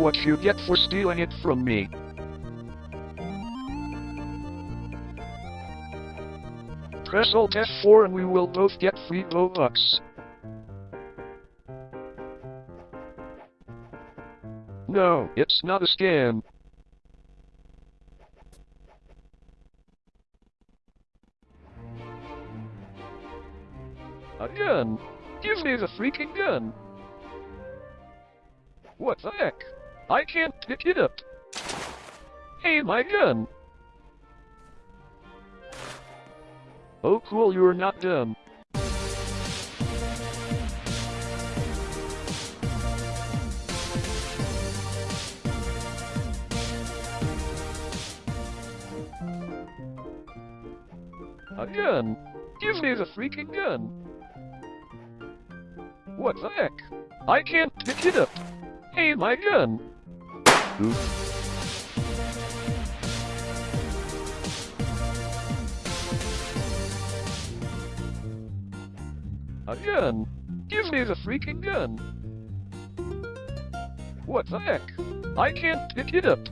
what you get for stealing it from me. Press Alt F4 and we will both get free Robux. No, it's not a scam. A gun? Give me the freaking gun! What the heck? I can't pick it up. Hey, my gun! Oh cool, you're not dumb. A gun? Give me the freaking gun! What the heck? I can't pick it up! Hey, my gun! Oops. A gun? Give me the freaking gun! What the heck? I can't pick it up!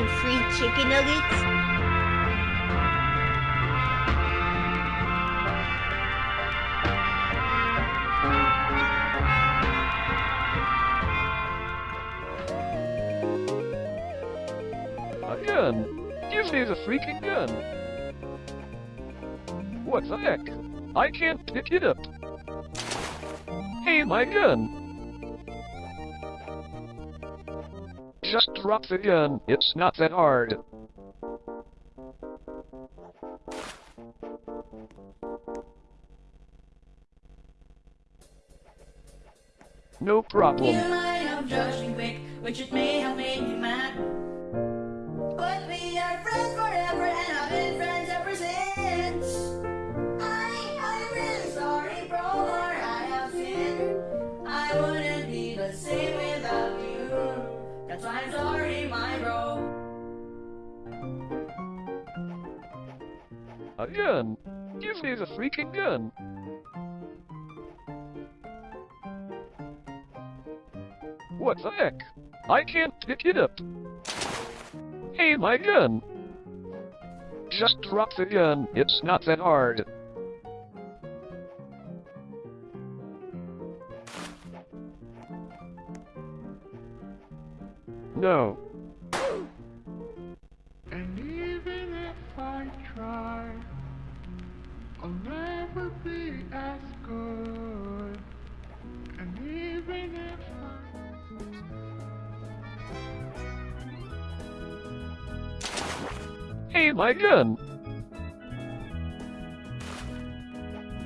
Want free chicken nuggets? A gun? Give me the freaking gun! What the heck? I can't pick it up! Hey, my gun! Just drop the gun, it's not that hard. No problem. You might have judged me quick, which it may have made you mad. Gun? Give me the freaking gun! What the heck? I can't pick it up! Hey, my gun! Just drop the gun, it's not that hard. No. My gun!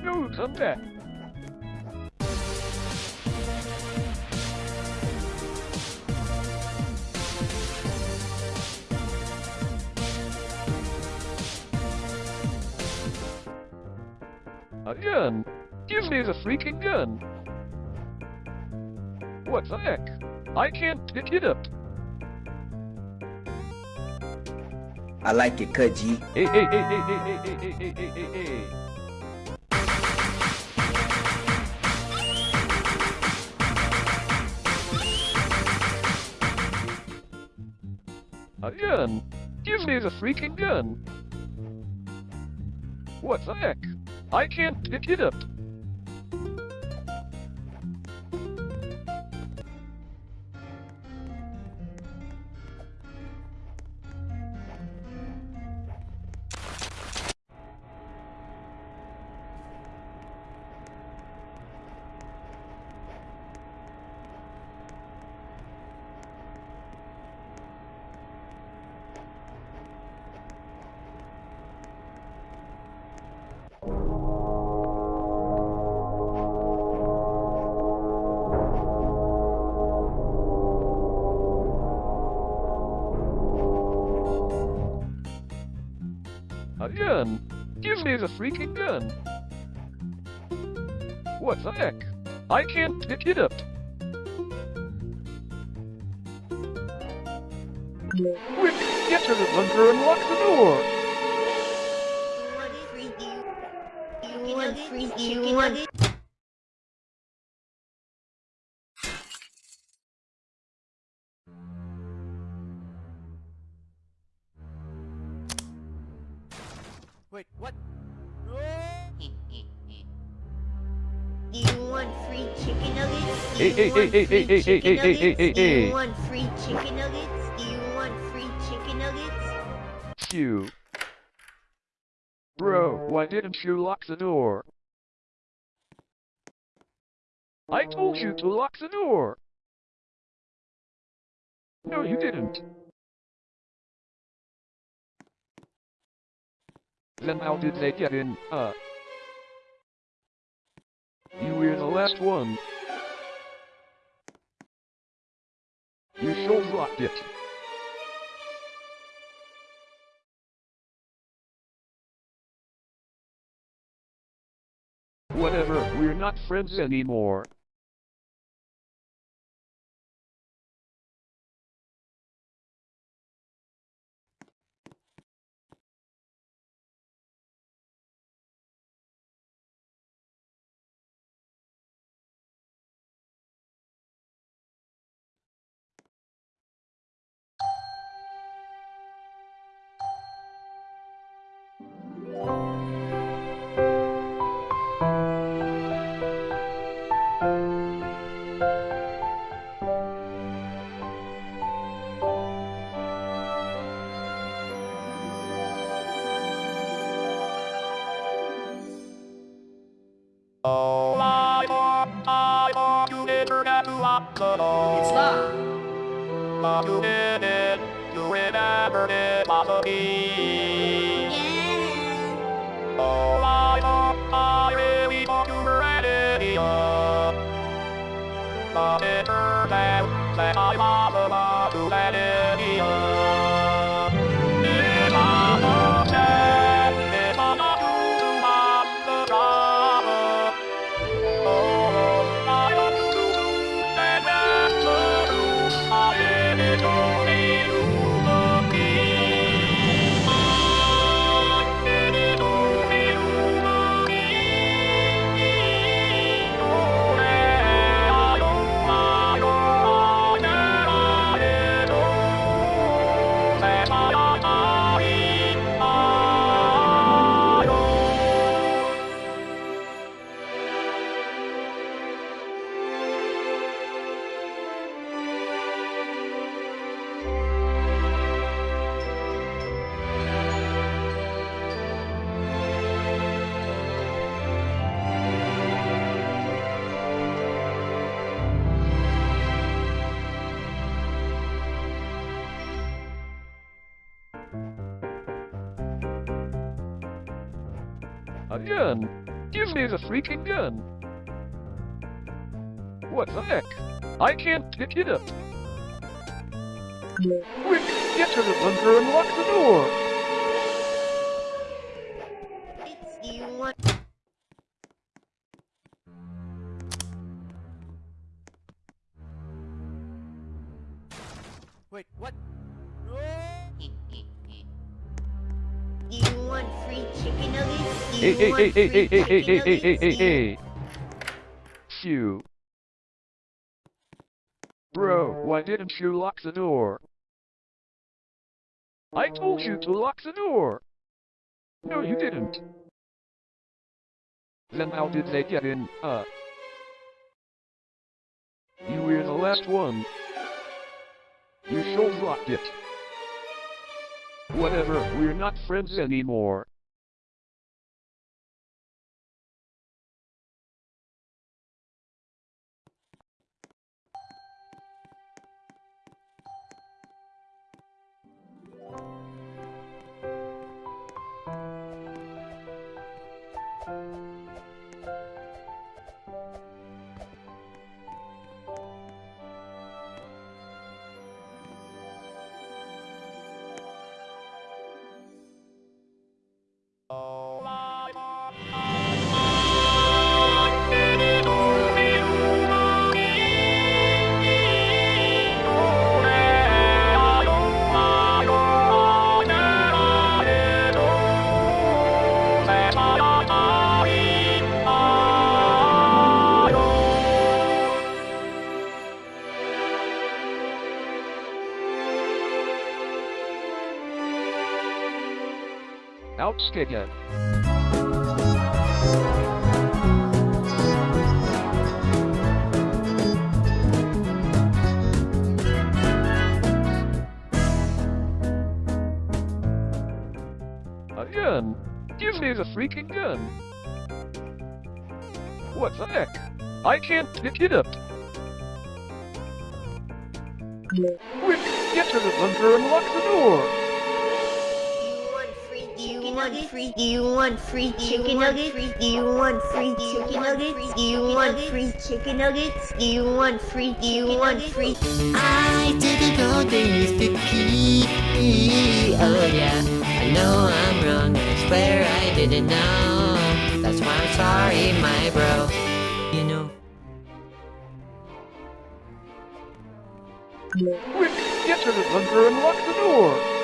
No, back. A gun? Give me the freaking gun! What the heck? I can't pick it up! I like it, cut G. A gun! Give me the freaking gun! What the heck? I can't pick it up! What the heck? I can't pick it up. Quick, get to the bunker and lock the door. You want chicken You want nuggets? Wait, what? Do you want free chicken nuggets? Do Hey, you hey, want hey, hey, free hey, hey, chicken hey, hey, hey, nuggets? Do you want free chicken nuggets? Do you want free chicken nuggets? Phew. Bro, why didn't you lock the door? I told you to lock the door. No, you didn't. Then how did they get in, uh? You were the last one. You sure locked it. Whatever, we're not friends anymore. Freaking gun. What the heck? I can't pick it up. Quick, get to the bunker and lock the door. Hey, hey, hey, hey, hey, hey, hey, hey, hey, hey. Phew. Bro, why didn't you lock the door? I told you to lock the door. No, you didn't. Then how did they get in, uh? You were the last one. You sure locked it. Whatever, we're not friends anymore. Again. Again, give me the freaking gun. What the heck? I can't pick it up. Quick, get to the bunker and lock the door. Do you want free? Do you want free chicken nuggets? Do you want free chicken nuggets? Do you want free chicken nuggets? Do you want free? Do you want free? I didn't know this the key. Oh yeah, I know I'm wrong. I swear I didn't know. That's why I'm sorry, my bro. You know. Quick, get to the bunker and lock the door.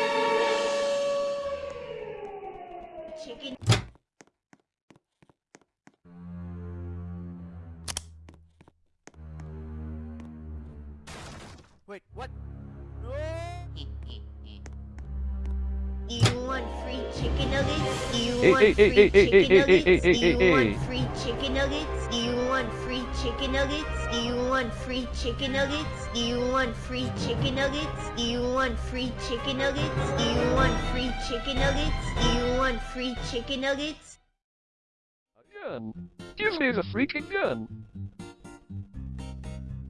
You Hey, hey, hey, free hey, hey, chicken hey, hey, nuggets? hey, Do you want free chicken nuggets? Do you want free chicken nuggets? Do you want free chicken nuggets? Do you want free chicken nuggets? Do you want free chicken nuggets? Do you want free chicken nuggets? Do you want free chicken nuggets? Again, give me the freaking gun.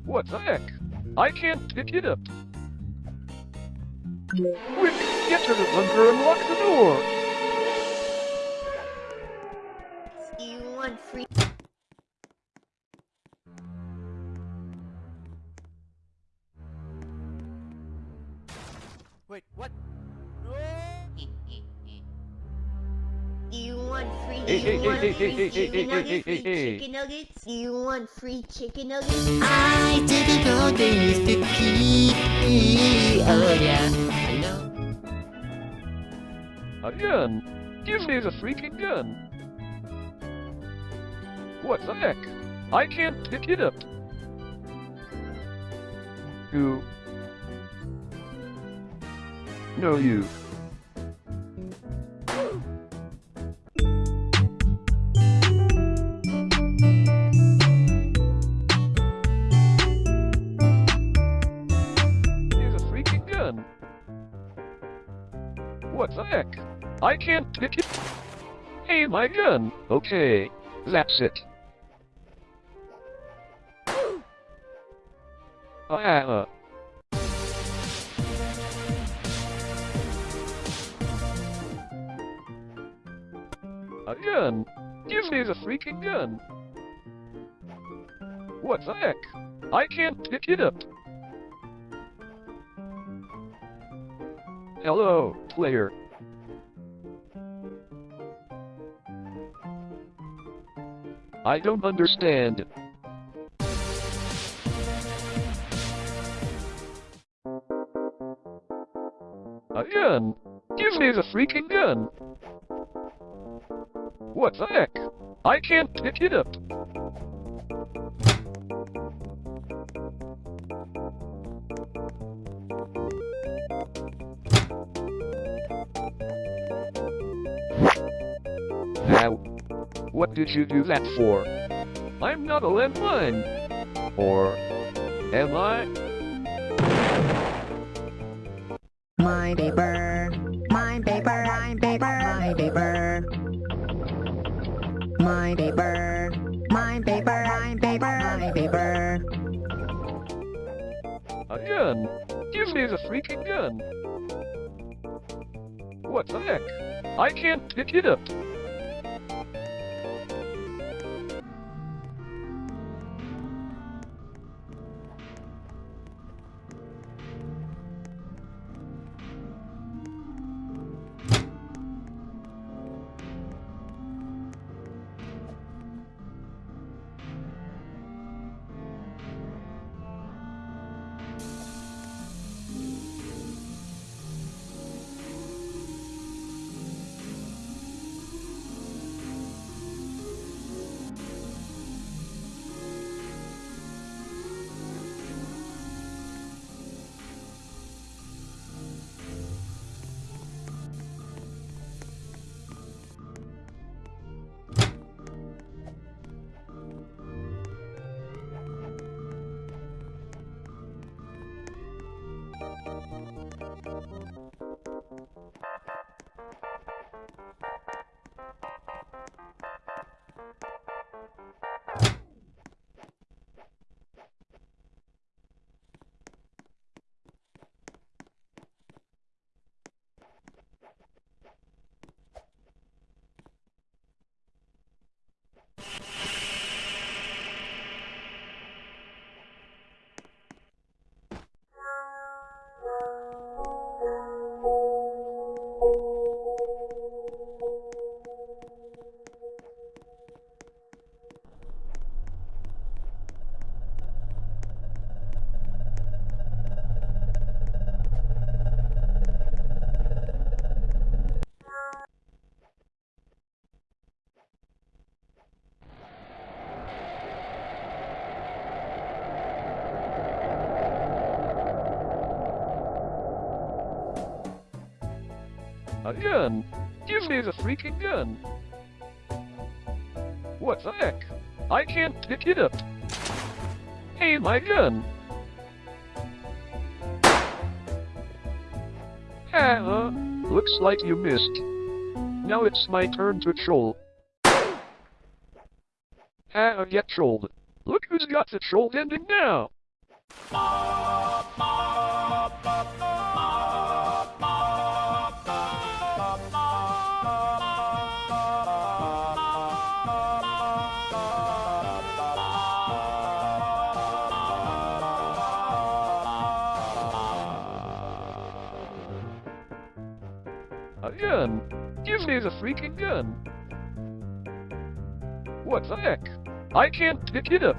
What the heck? I can't pick it up. Quick, get to the bunker and lock the door. Do you want free? Wait, what? Do you want free? Do you hey, hey, want free hey, hey, chicken hey, hey, nuggets? Free chicken nuggets? Do you want free chicken nuggets? I didn't know this the key. Oh yeah, I know. Again, give me the freaking gun. What the heck? I can't pick it up. You. No, you. Here's a freaking gun. What the heck? I can't pick it. Hey, my gun. Okay, that's it. Ah. A gun? Give me the freaking gun. What the heck? I can't pick it up. Hello, player. I don't understand. Gun? Give me the freaking gun! What the heck? I can't pick it up. Now, what did you do that for? I'm not a landmine. Or am I? My paper, my paper, my paper, my paper. My paper, my paper, my paper, my paper. A gun? Give me the freaking gun! What the heck? I can't pick it up. Gun? Give me the freaking gun. What the heck? I can't pick it up. Hey, my gun. Ah, looks like you missed. Now it's my turn to troll. Ah, get trolled. Look who's got the troll ending now. The heck? I can't pick it up.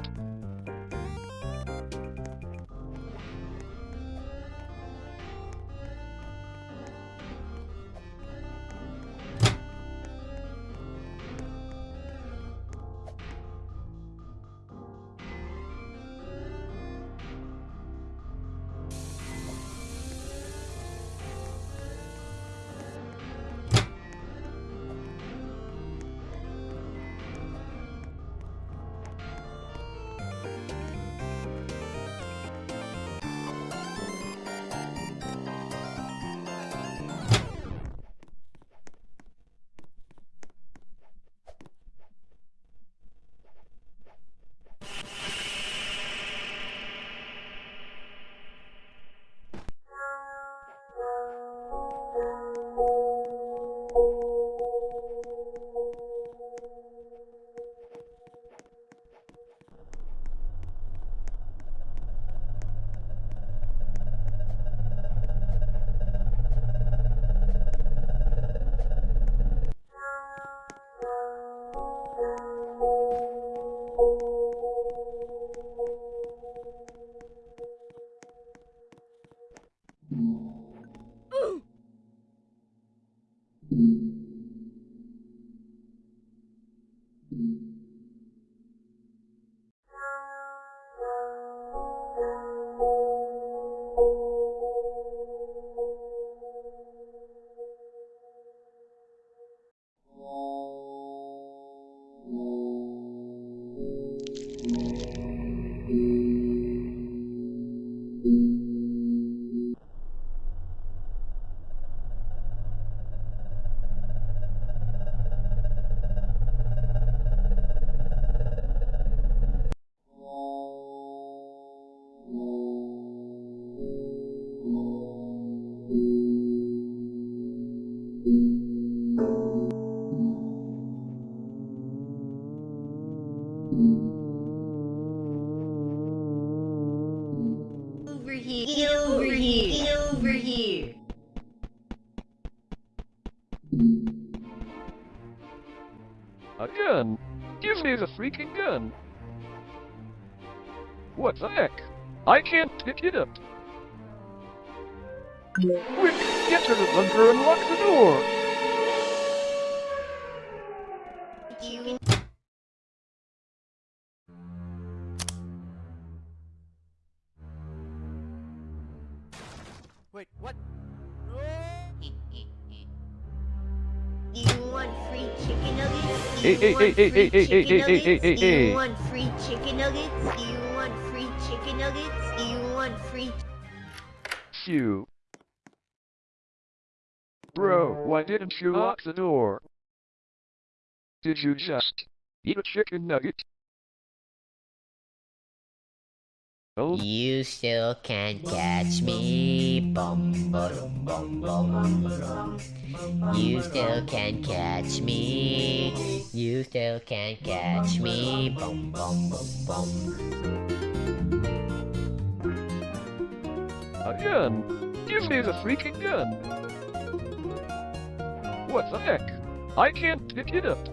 It up. Quick, get to the bunker and lock the door. Wait, what? Do you want free chicken nuggets? Do Hey, you hey, want hey, hey, free hey, hey, chicken hey, hey, hey, nuggets? hey, Do you hey. want free chicken nuggets? You. Bro, why didn't you uh, lock the door? Did you just eat a chicken nugget? Oh, You still can't catch me. Bum, ba-dum, bum, bum. You still can't catch me. You still can't catch me. Bum, bum, bum, bum. A gun! Give me the freaking gun! What the heck? I can't pick it up.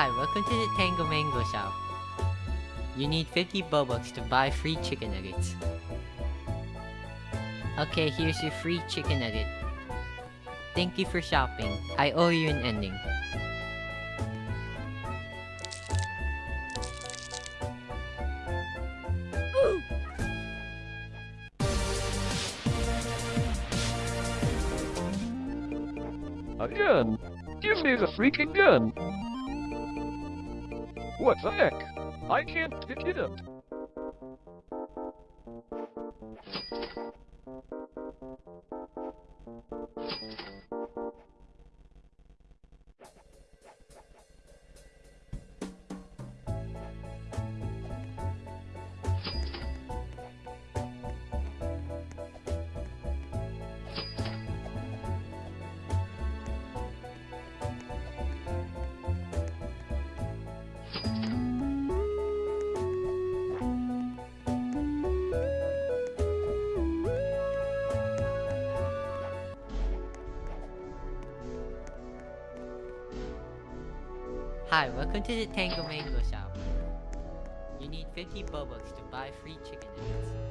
Hi, welcome to the Tango Mango Shop. You need 50 Bobucks to buy free chicken nuggets. Okay, here's your free chicken nugget. Thank you for shopping. I owe you an ending. A gun! Give me the freaking gun! What the heck? I can't pick it up. Welcome to the Tango Mango Shop. You need 50 Bobucks to buy free chicken nuggets.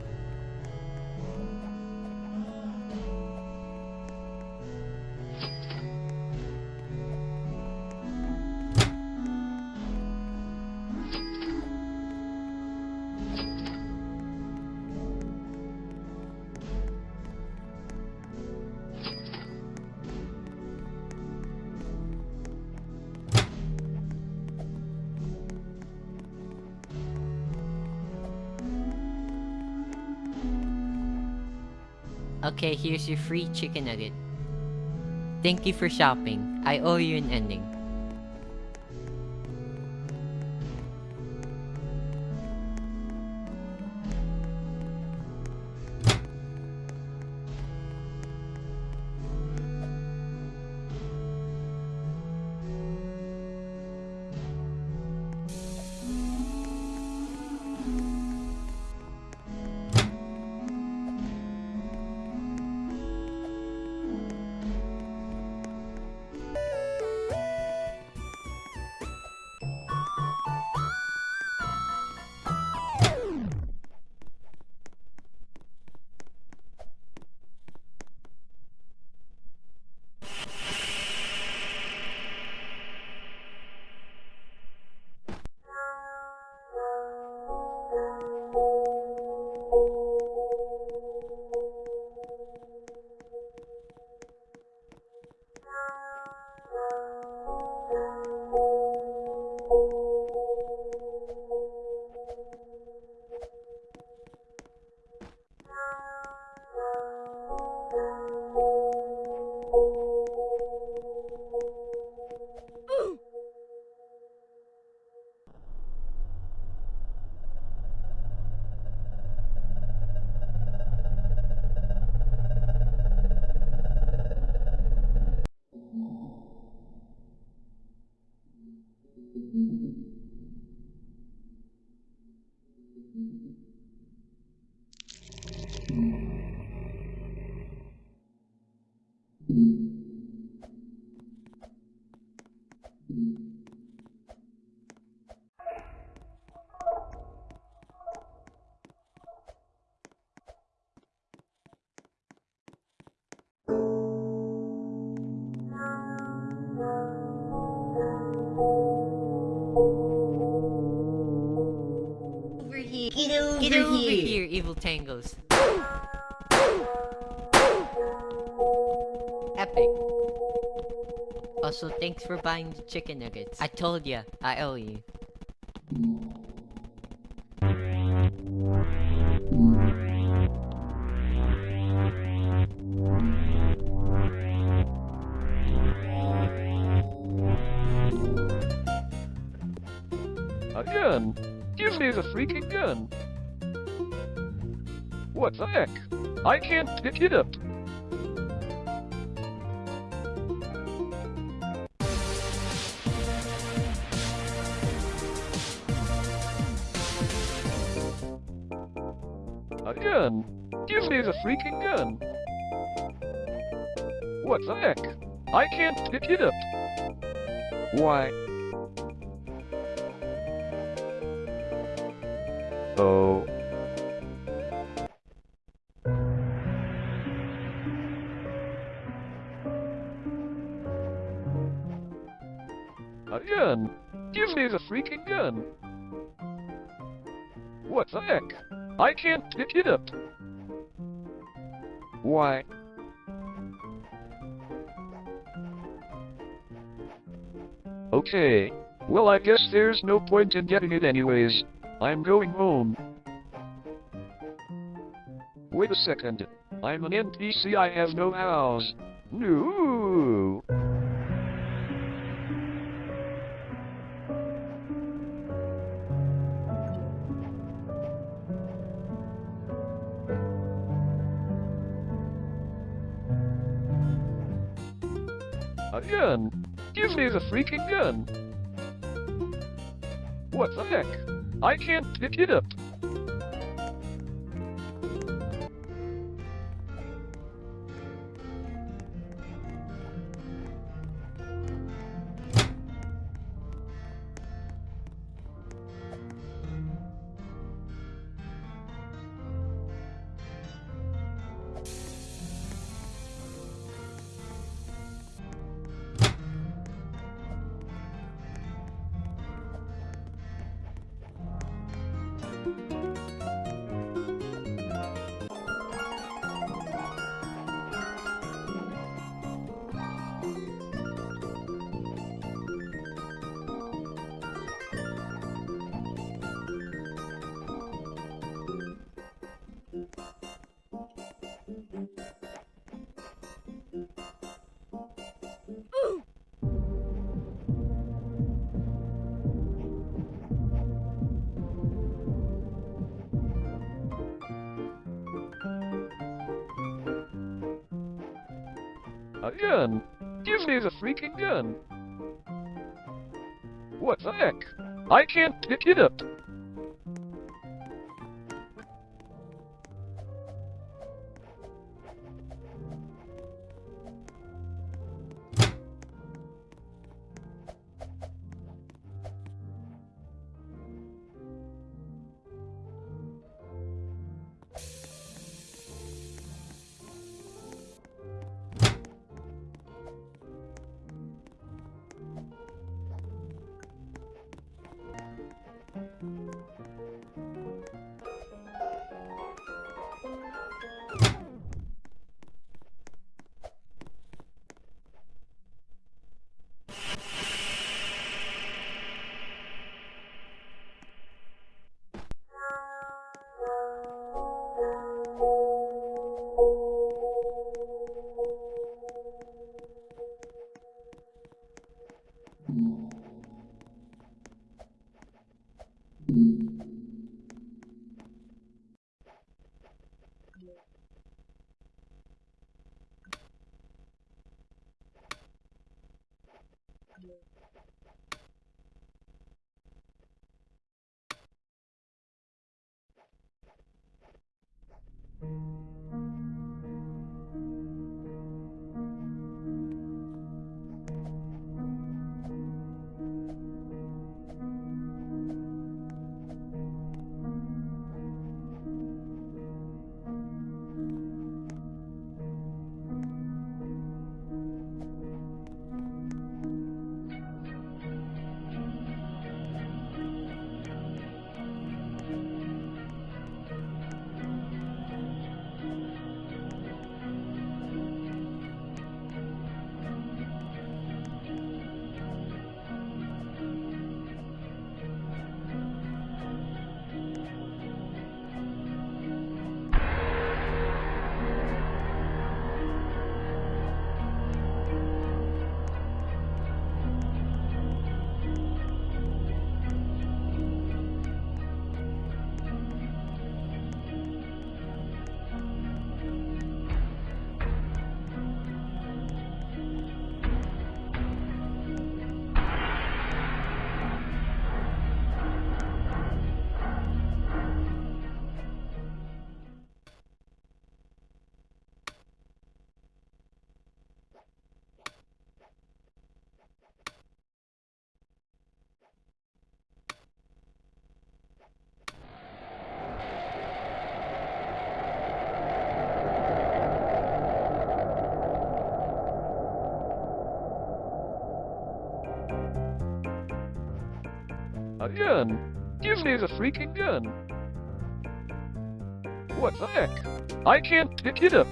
Okay, here's your free chicken nugget. Thank you for shopping. I owe you an ending. Thanks for buying the chicken nuggets. I told you, I owe you. A gun? Give me the freaking gun. What the heck? I can't pick it up. A gun? Give me the freaking gun. What the heck? I can't pick it up. Why? Oh. A gun? Give me the freaking gun. What the heck? I can't pick it up. Why? Okay. Well, I guess there's no point in getting it anyways. I'm going home. Wait a second. I'm an NPC, I have no house. No. Gun? Give me the freaking gun. What the heck? I can't pick it up. It up. Gun? Give me the freaking gun. What the heck? I can't pick it up.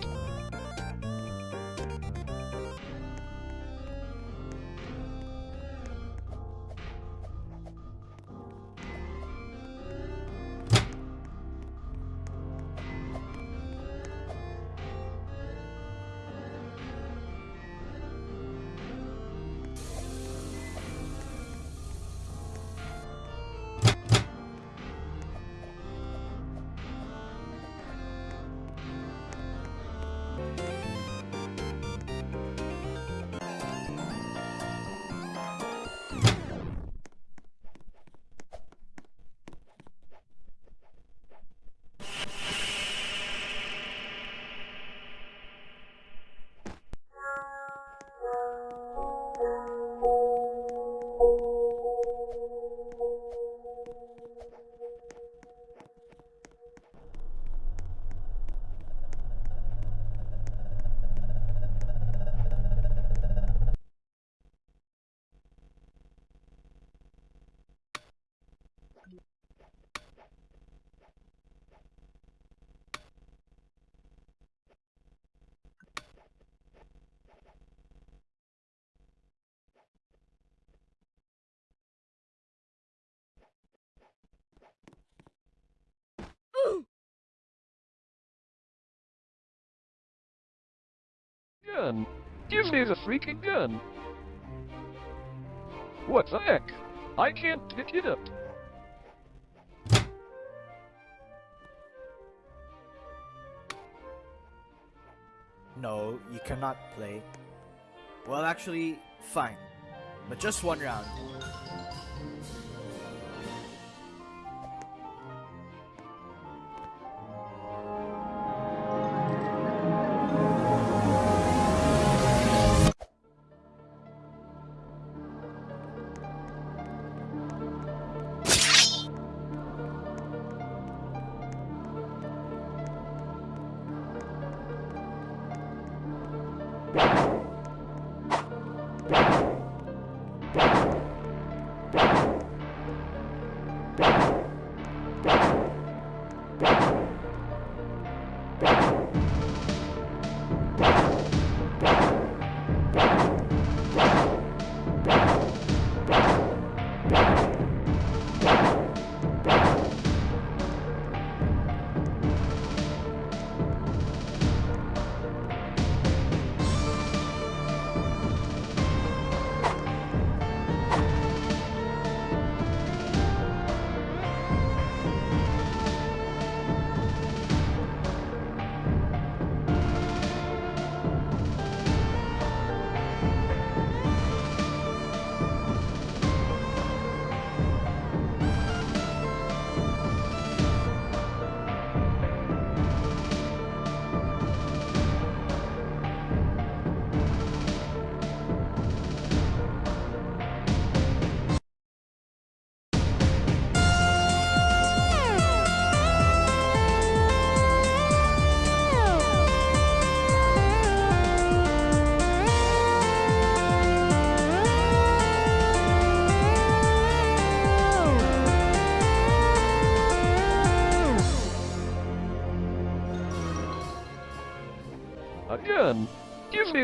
Gun. Give me the freaking gun. What the heck? I can't pick it up. No, you cannot play. Well, actually, fine. But just one round.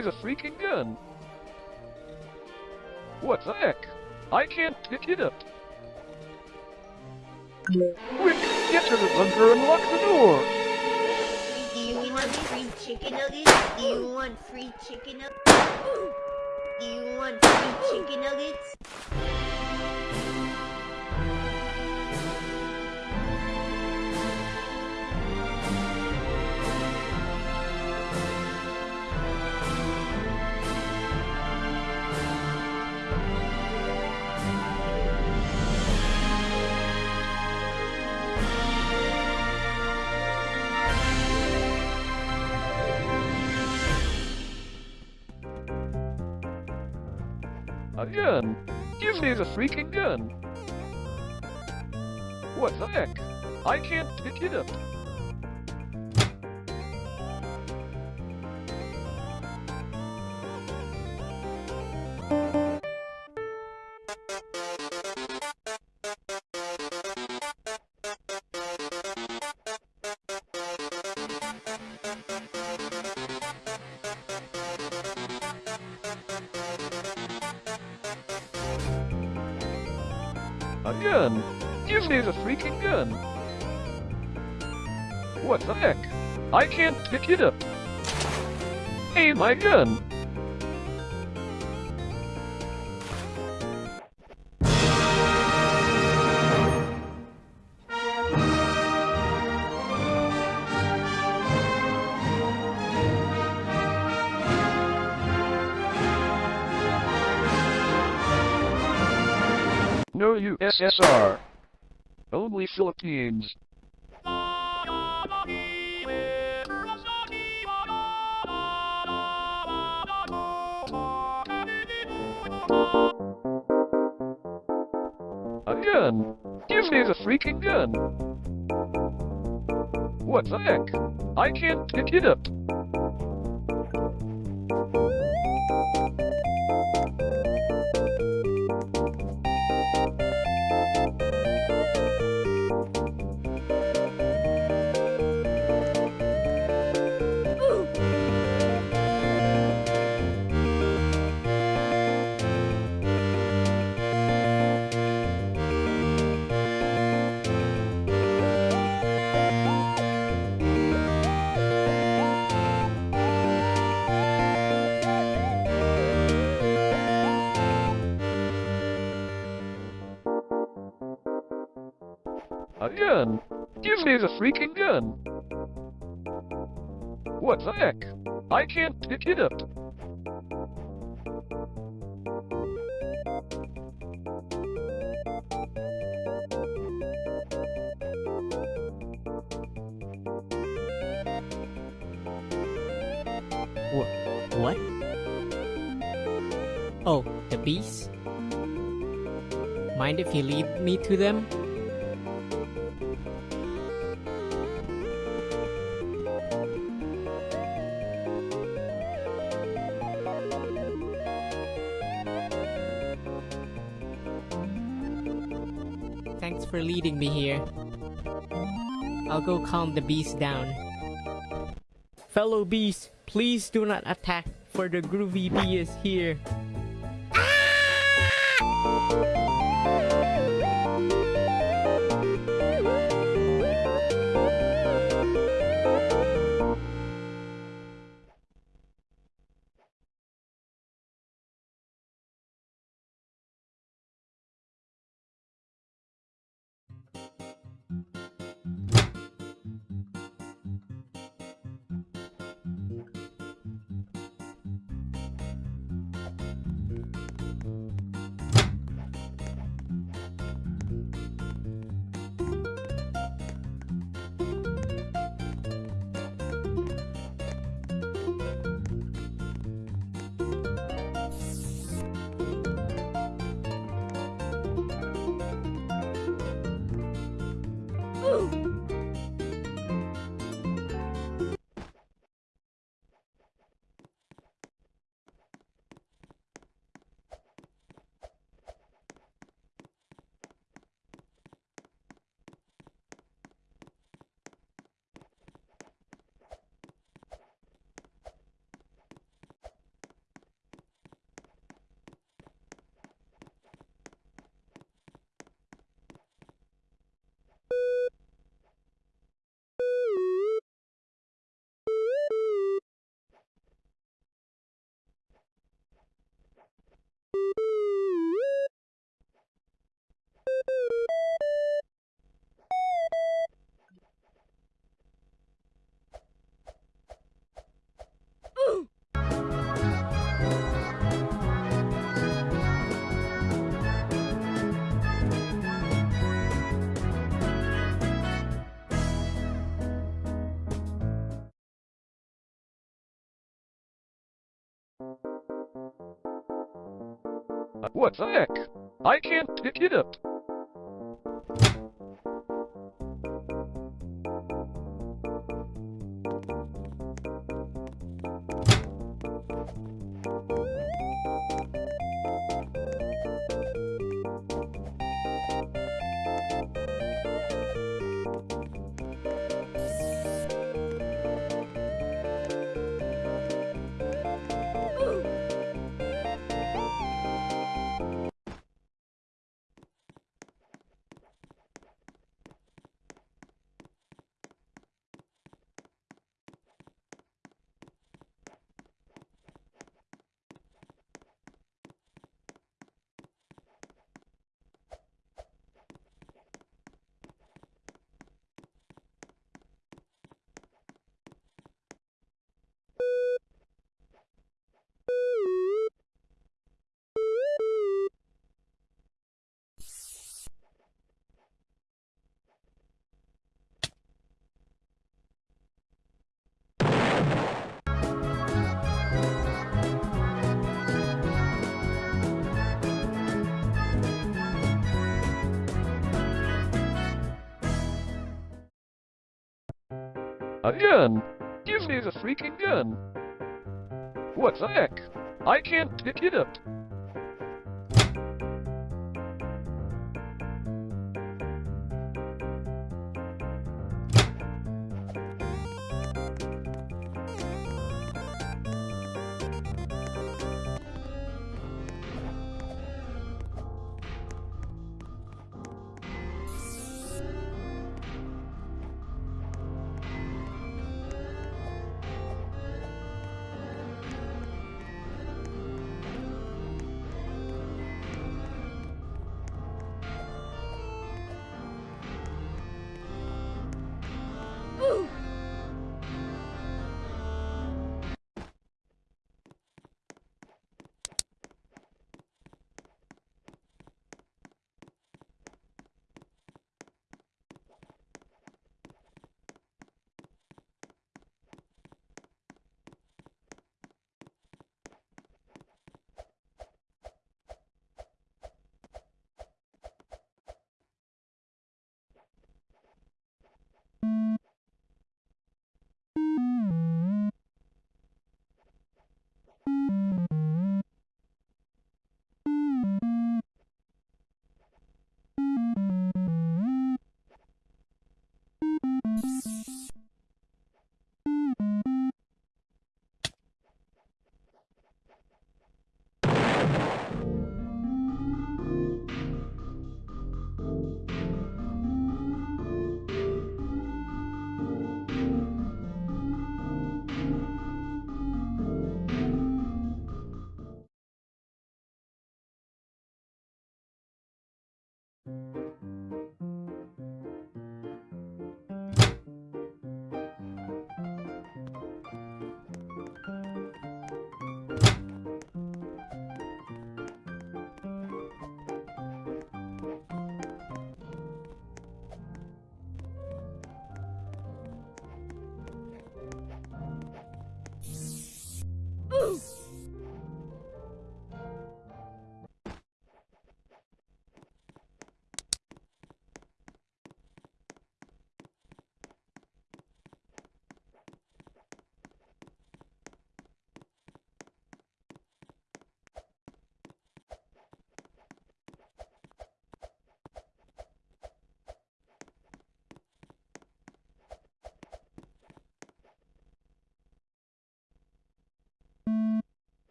Me the freaking gun. What the heck? I can't pick it up. Quick, get to the bunker and lock the door. Do you want free chicken nuggets? Do you want free chicken nuggets? Do you want free chicken nuggets? Gun? Give me the freaking gun. What the heck? I can't pick it up. Hey, my gun! No USSR. Only Philippines. Freaking gun! What the heck? I can't pick it up. Up. What? Oh, the bees? Mind if you lead me to them? For leading me here. I'll go calm the beast down. Fellow beasts, please do not attack, for the groovy bee is here. Ah! What the heck? I can't pick it up. A gun? Give me the freaking gun. What the heck? I can't pick it up.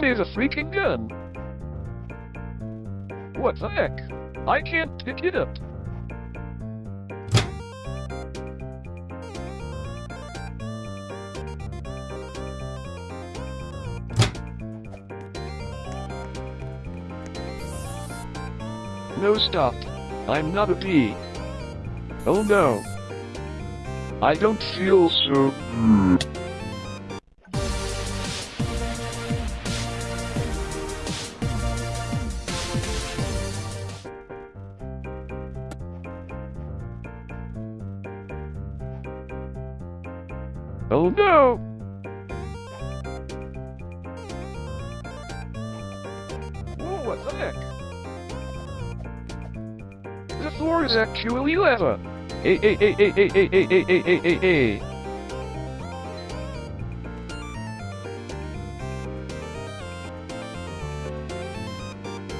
Give is a freaking gun. What the heck? I can't pick it up. No stop. I'm not a bee. Oh no. I don't feel so. Hey, hey, hey, hey, hey, hey, hey, hey, hey, hey, hey, hey.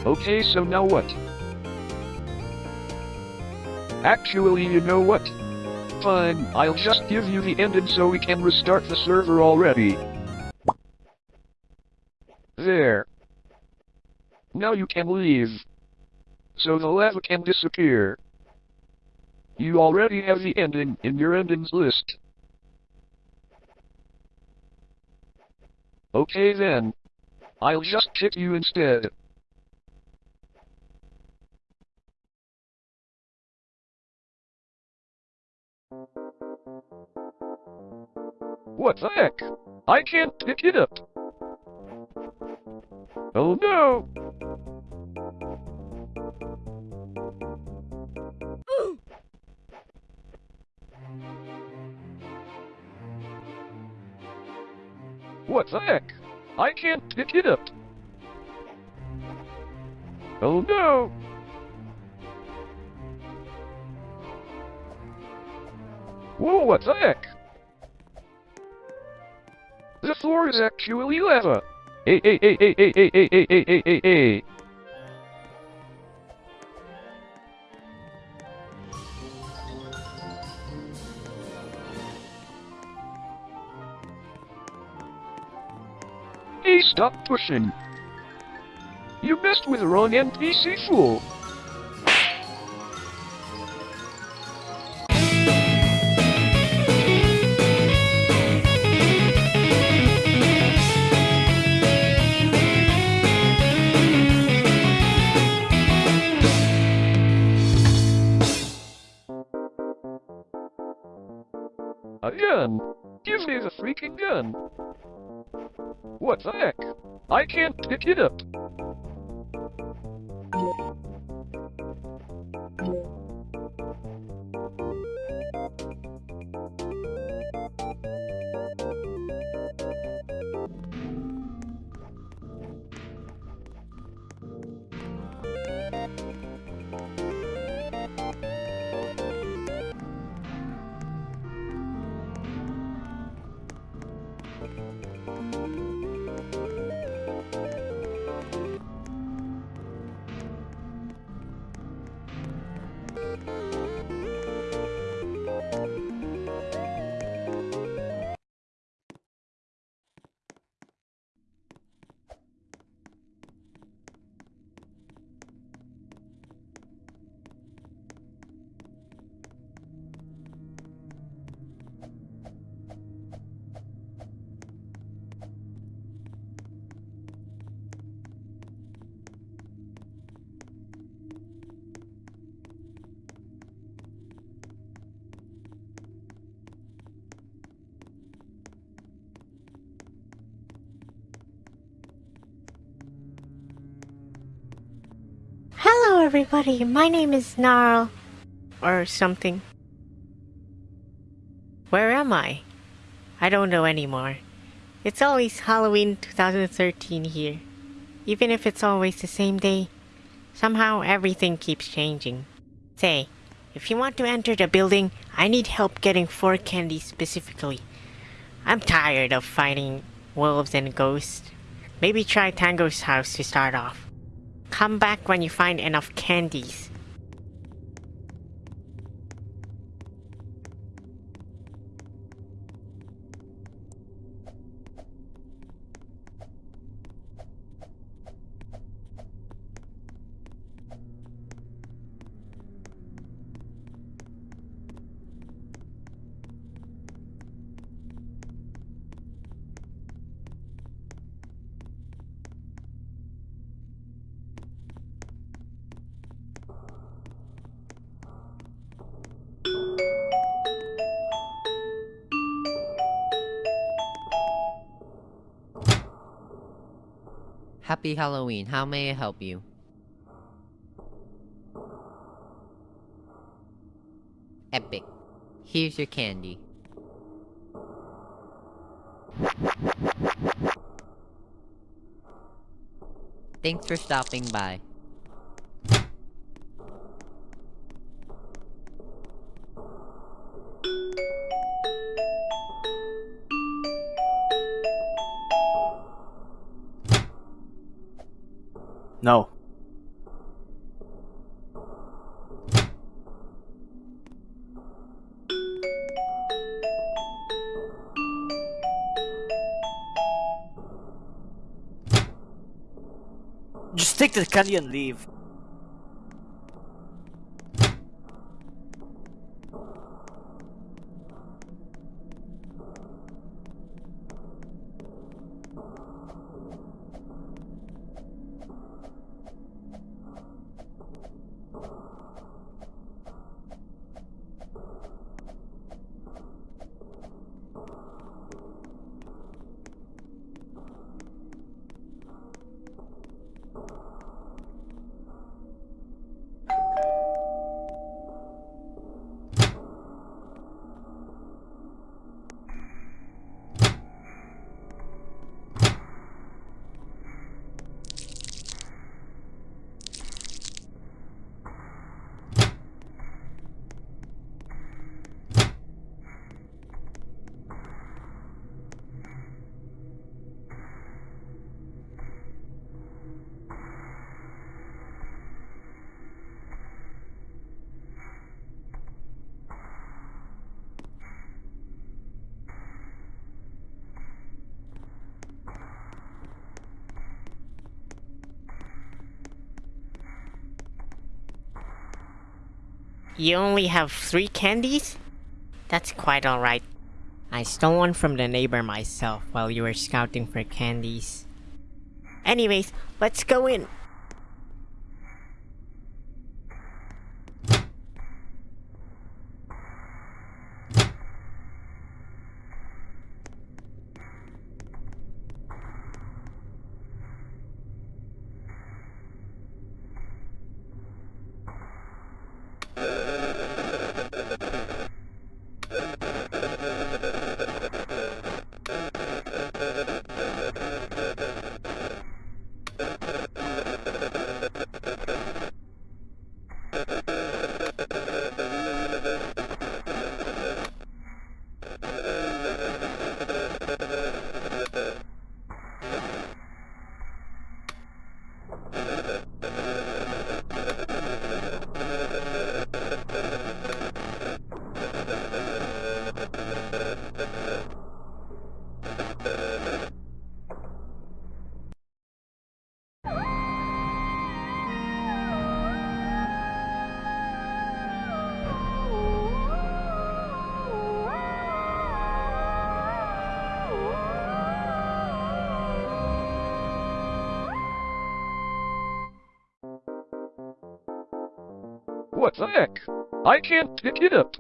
Okay, so now what? Actually, you know what? Fine, I'll just give you the ending so we can restart the server already. There. Now you can leave. So the lava can disappear. You already have the ending in your endings list. Okay then. I'll just pick you instead. What the heck? I can't pick it up. Oh no! What the heck? I can't pick it up. Oh no! Whoa, what the heck? The floor is actually lava. Hey, hey, hey, hey, hey, hey, hey, hey, hey, hey, hey, hey. Stop pushing. You messed with the wrong NPC fool. A gun? Give me the freaking gun. What the heck? I can't pick it up. Everybody. My name is Gnarl. Or something. Where am I? I don't know anymore. It's always Halloween 2013 here. Even if it's always the same day, somehow everything keeps changing. Say, if you want to enter the building, I need help getting four candies specifically. I'm tired of fighting wolves and ghosts. Maybe try Tango's house to start off. Come back when you find enough candies. Happy Halloween. How may I help you? Epic. Here's your candy. Thanks for stopping by. No. Just take the candy and leave. You only have three candies? That's quite alright. I stole one from the neighbor myself while you were scouting for candies. Anyways, let's go in. What the heck? I can't pick it up.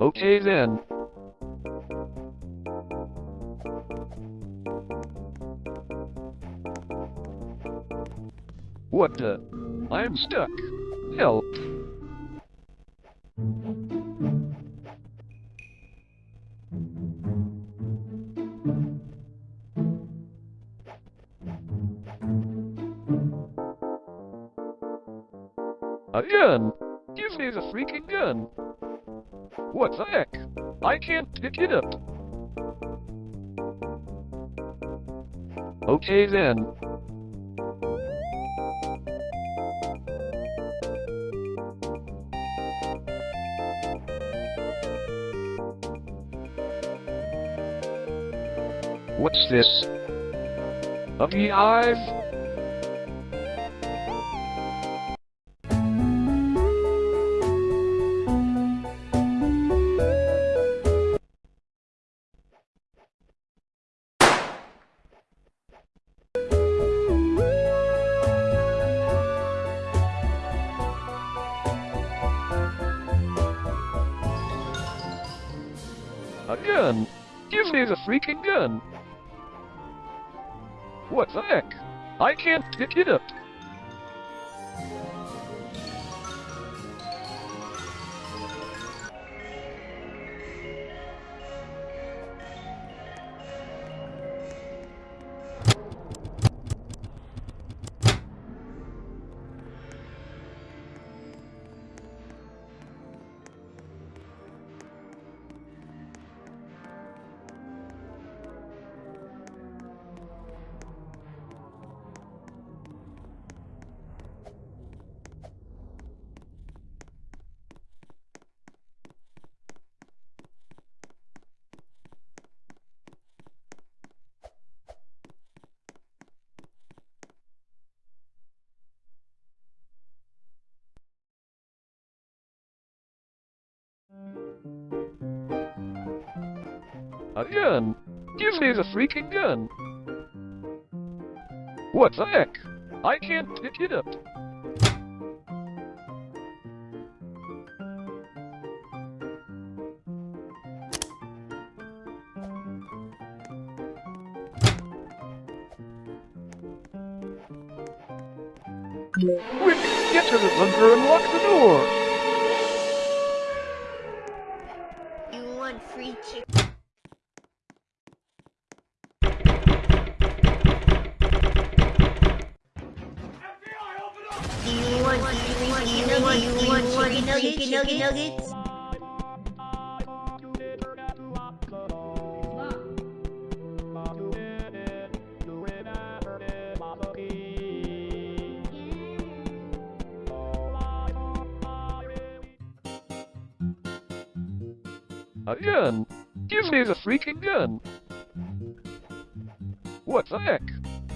Okay then. What the? I'm stuck. Help. It up. Okay then. What's this? A beehive? Gun! Give me the freaking gun! What the heck? I can't pick it up. A gun! Give me the freaking gun! What the heck?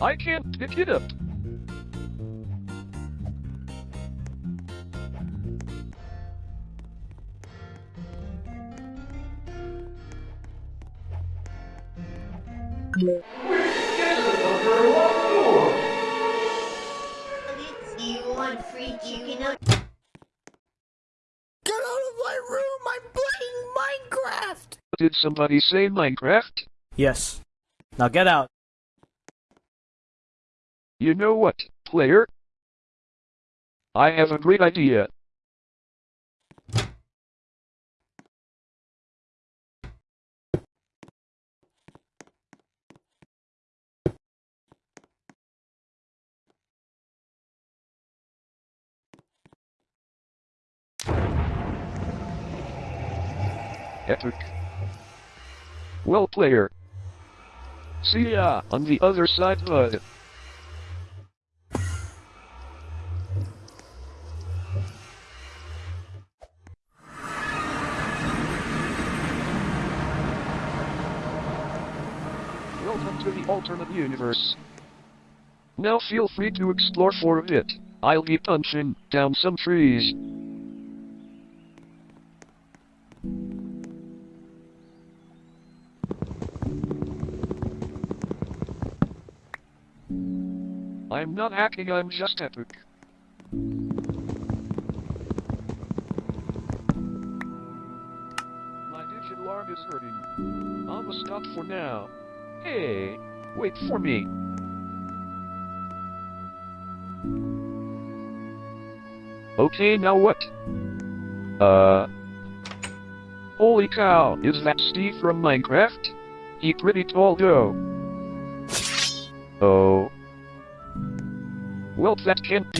I can't pick it up! Yeah. Did somebody say Minecraft? Yes. Now get out. You know what, player? I have a great idea. Epic. Well, player. See ya on the other side, bud. Welcome to the alternate universe. Now feel free to explore for a bit. I'll be punching down some trees. I'm not hacking, I'm just epic. My digital arm is hurting. I'ma stop for now. Hey, wait for me. Okay, now what? Uh. Holy cow, is that Steve from Minecraft? He pretty tall though. Oh. Well, that can't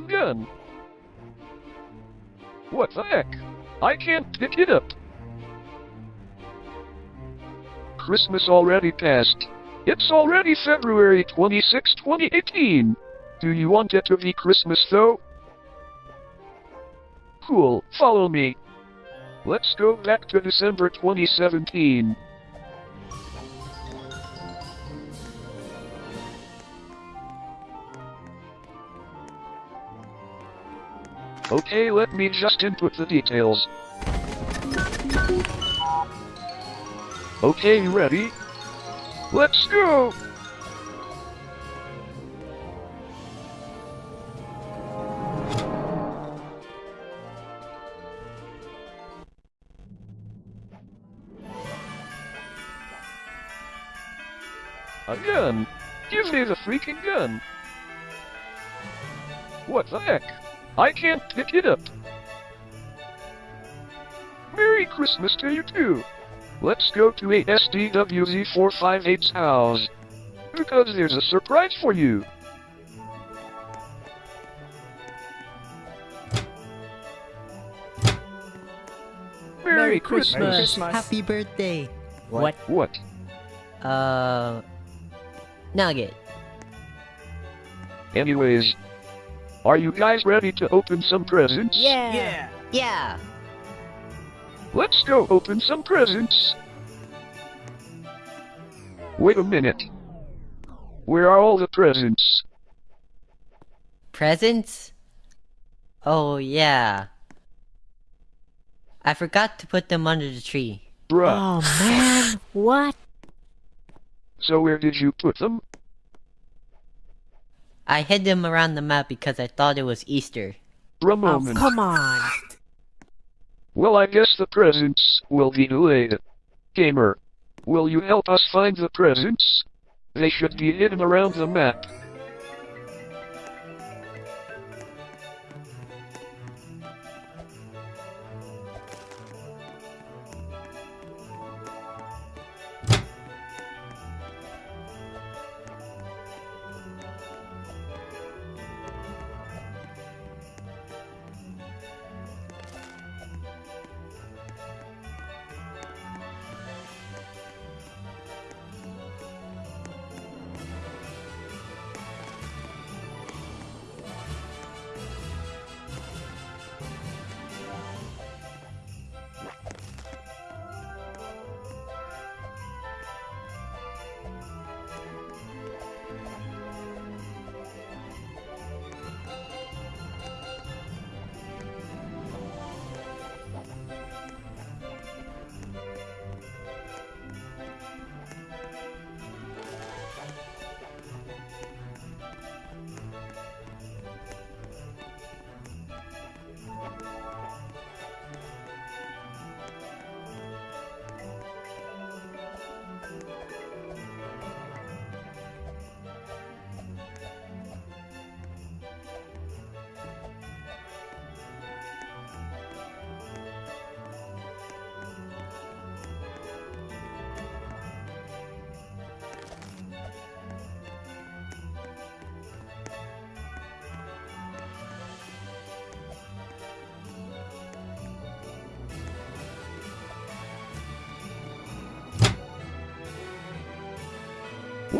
freaking gun! What the heck? I can't pick it up! Christmas already passed. It's already February 26, 2018! Do you want it to be Christmas though? Cool, follow me. Let's go back to December 2017. Okay, let me just input the details. Okay, ready? Let's go! A gun! Give me the freaking gun! What the heck? I can't pick it up. Merry Christmas to you too. Let's go to ASDWZ458's house. Because there's a surprise for you. Merry, Christmas. Happy birthday. What? What? Uh, Nugget. Anyways, are you guys ready to open some presents? Yeah. Yeah. Yeah. Let's go open some presents. Wait a minute. Where are all the presents? Presents? Oh, yeah. I forgot to put them under the tree. Bruh. Oh man, what? So where did you put them? I hid them around the map because I thought it was Easter. For a Oh, come on. Well, I guess the presents will be delayed. Gamer, will you help us find the presents? They should be hidden around the map.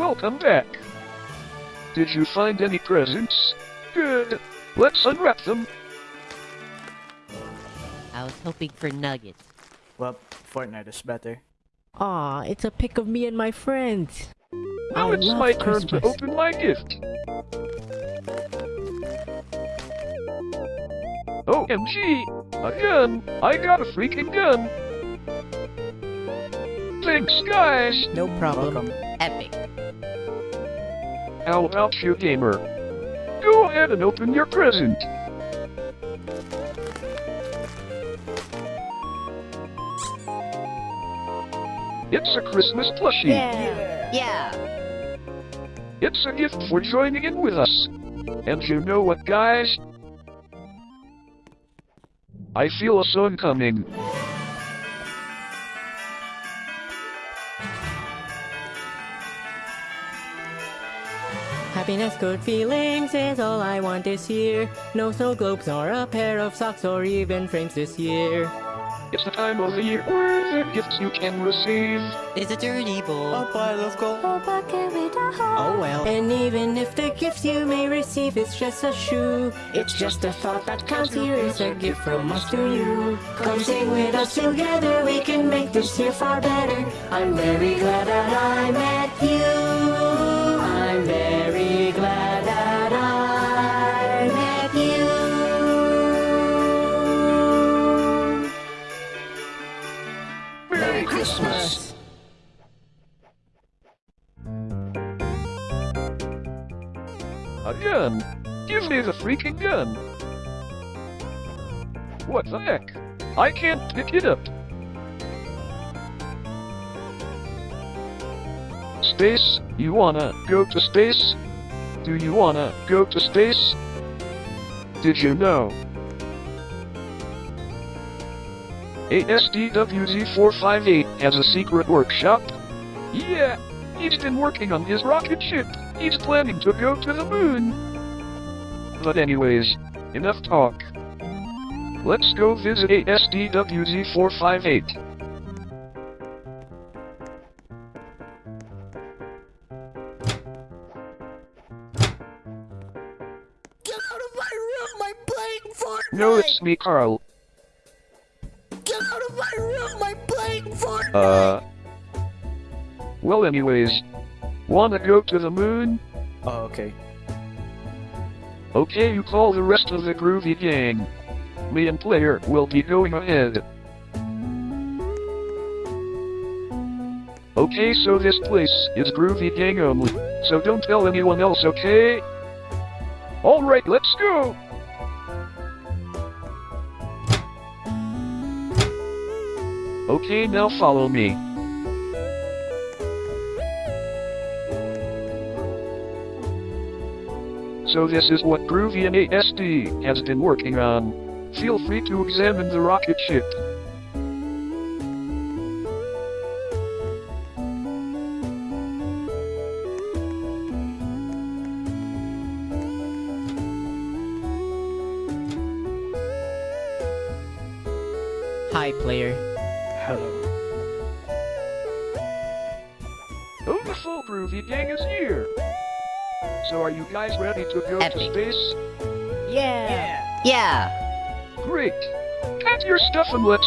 Welcome back. Did you find any presents? Good. Let's unwrap them. I was hoping for nuggets. Well, Fortnite is better. Aw, it's a pic of me and my friends. Now I it's love my turn to open my gift. OMG! A gun! I got a freaking gun! Thanks, guys! No problem. Welcome. Epic. How about you, gamer? Go ahead and open your present. It's a Christmas plushie. Yeah. Yeah. It's a gift for joining in with us. And you know what, guys? I feel a song coming. Happiness, good feelings is all I want this year. No snow globes or a pair of socks or even frames this year. It's the time of the year where the gifts you can receive. It's a dirty bowl. A pile of gold. A bucket with a hole. Oh well. And even if the gifts you may receive is just a shoe, it's just a thought that counts here. It's a gift from us to you. Come sing with us together, we can make this year far better. I'm very glad that I met you. Gun! Give me the freaking gun! What the heck? I can't pick it up. Space? You wanna go to space? Do you wanna go to space? Did you know? ASDWZ458 has a secret workshop. Yeah, he's been working on his rocket ship. He's planning to go to the moon. But anyways, enough talk. Let's go visit ASDWZ458. Get out of my room! I'm playing Fortnite! No, it's me, Carl. Get out of my room! I'm playing Fortnite! Uh. Well, anyways, wanna go to the moon? Oh, okay. Okay, you call the rest of the groovy gang. Me and Player will be going ahead. Okay, so this place is groovy gang only, so don't tell anyone else, okay? Alright, let's go! Okay, now follow me. So this is what and ASD has been working on. Feel free to examine the rocket ship.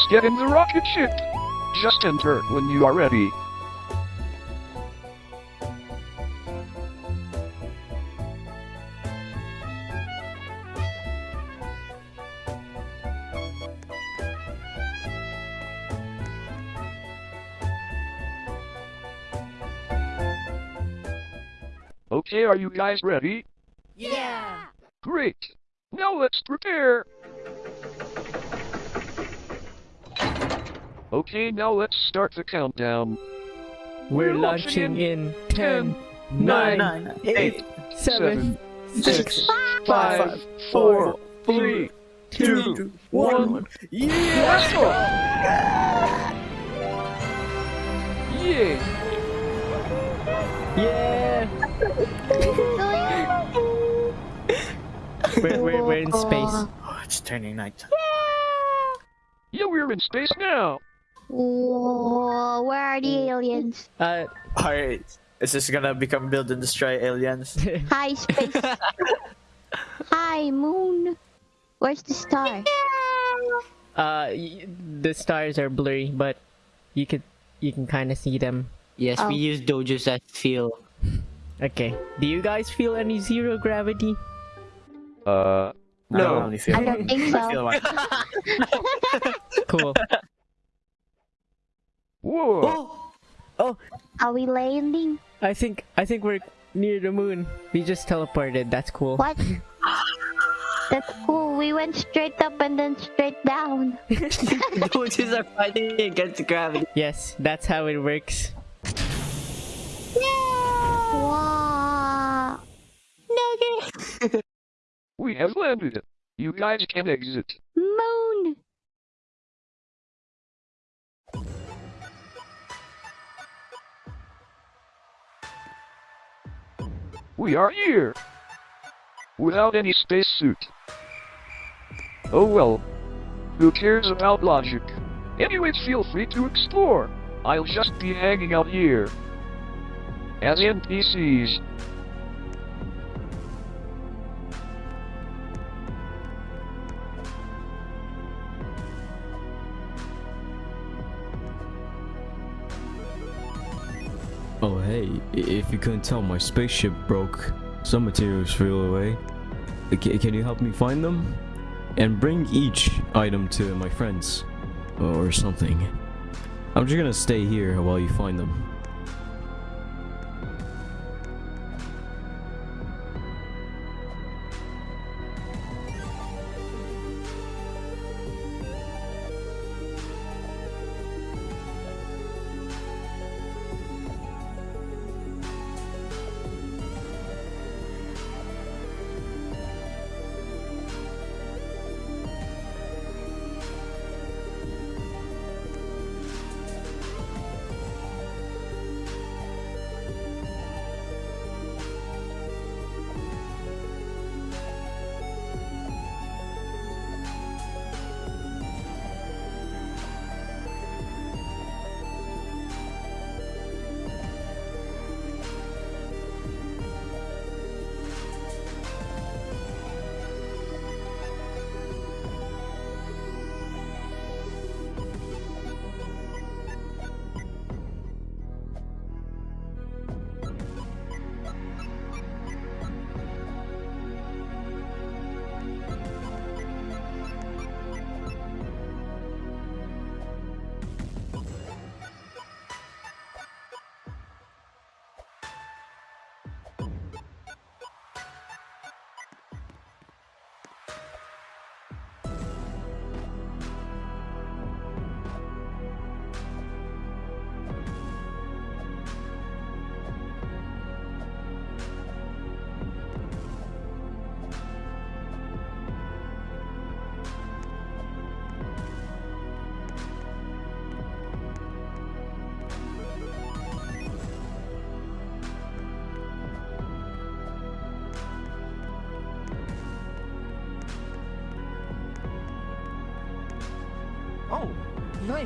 Let's get in the rocket ship! Just enter when you are ready. Okay, are you guys ready? Yeah. Great! Now let's prepare! Okay, now let's start the countdown. We're We're launching launching in 10, 10, 9, Nine, 8, eight, 7, 6, 5, 4, 3, three, 2, 1. Yeah! Let's go! Yeah! Yeah! we're, we're, we're in space. Oh, it's turning night. Yeah, we're in space now! Whoa, where are the aliens? Uh, Alright, Is this gonna become build and destroy aliens? Hi, space. Hi, moon. Where's the star? Uh, y- the stars are blurry, but you could you can kind of see them. Yes, Oh. we use dojos as feel. Okay. Do you guys feel any zero gravity? Uh, no. I don't no. really feel. I don't think I feel so. Cool. Whoa. Oh, oh Are we landing? I think I think we're near the moon. We just teleported. That's cool. What? That's cool. We went straight up and then straight down. dojos are fighting against gravity. Yes, that's how it works. Wow. Nugget. We have landed. You guys can exit. Moon. We are here. Without any spacesuit. Oh well. Who cares about logic? Anyways, feel free to explore. I'll just be hanging out here. As NPCs. Couldn't tell, my spaceship broke. Some materials flew away. Uh, ca- Can you help me find them? And bring each item to my friends. Or something. I'm just gonna stay here while you find them.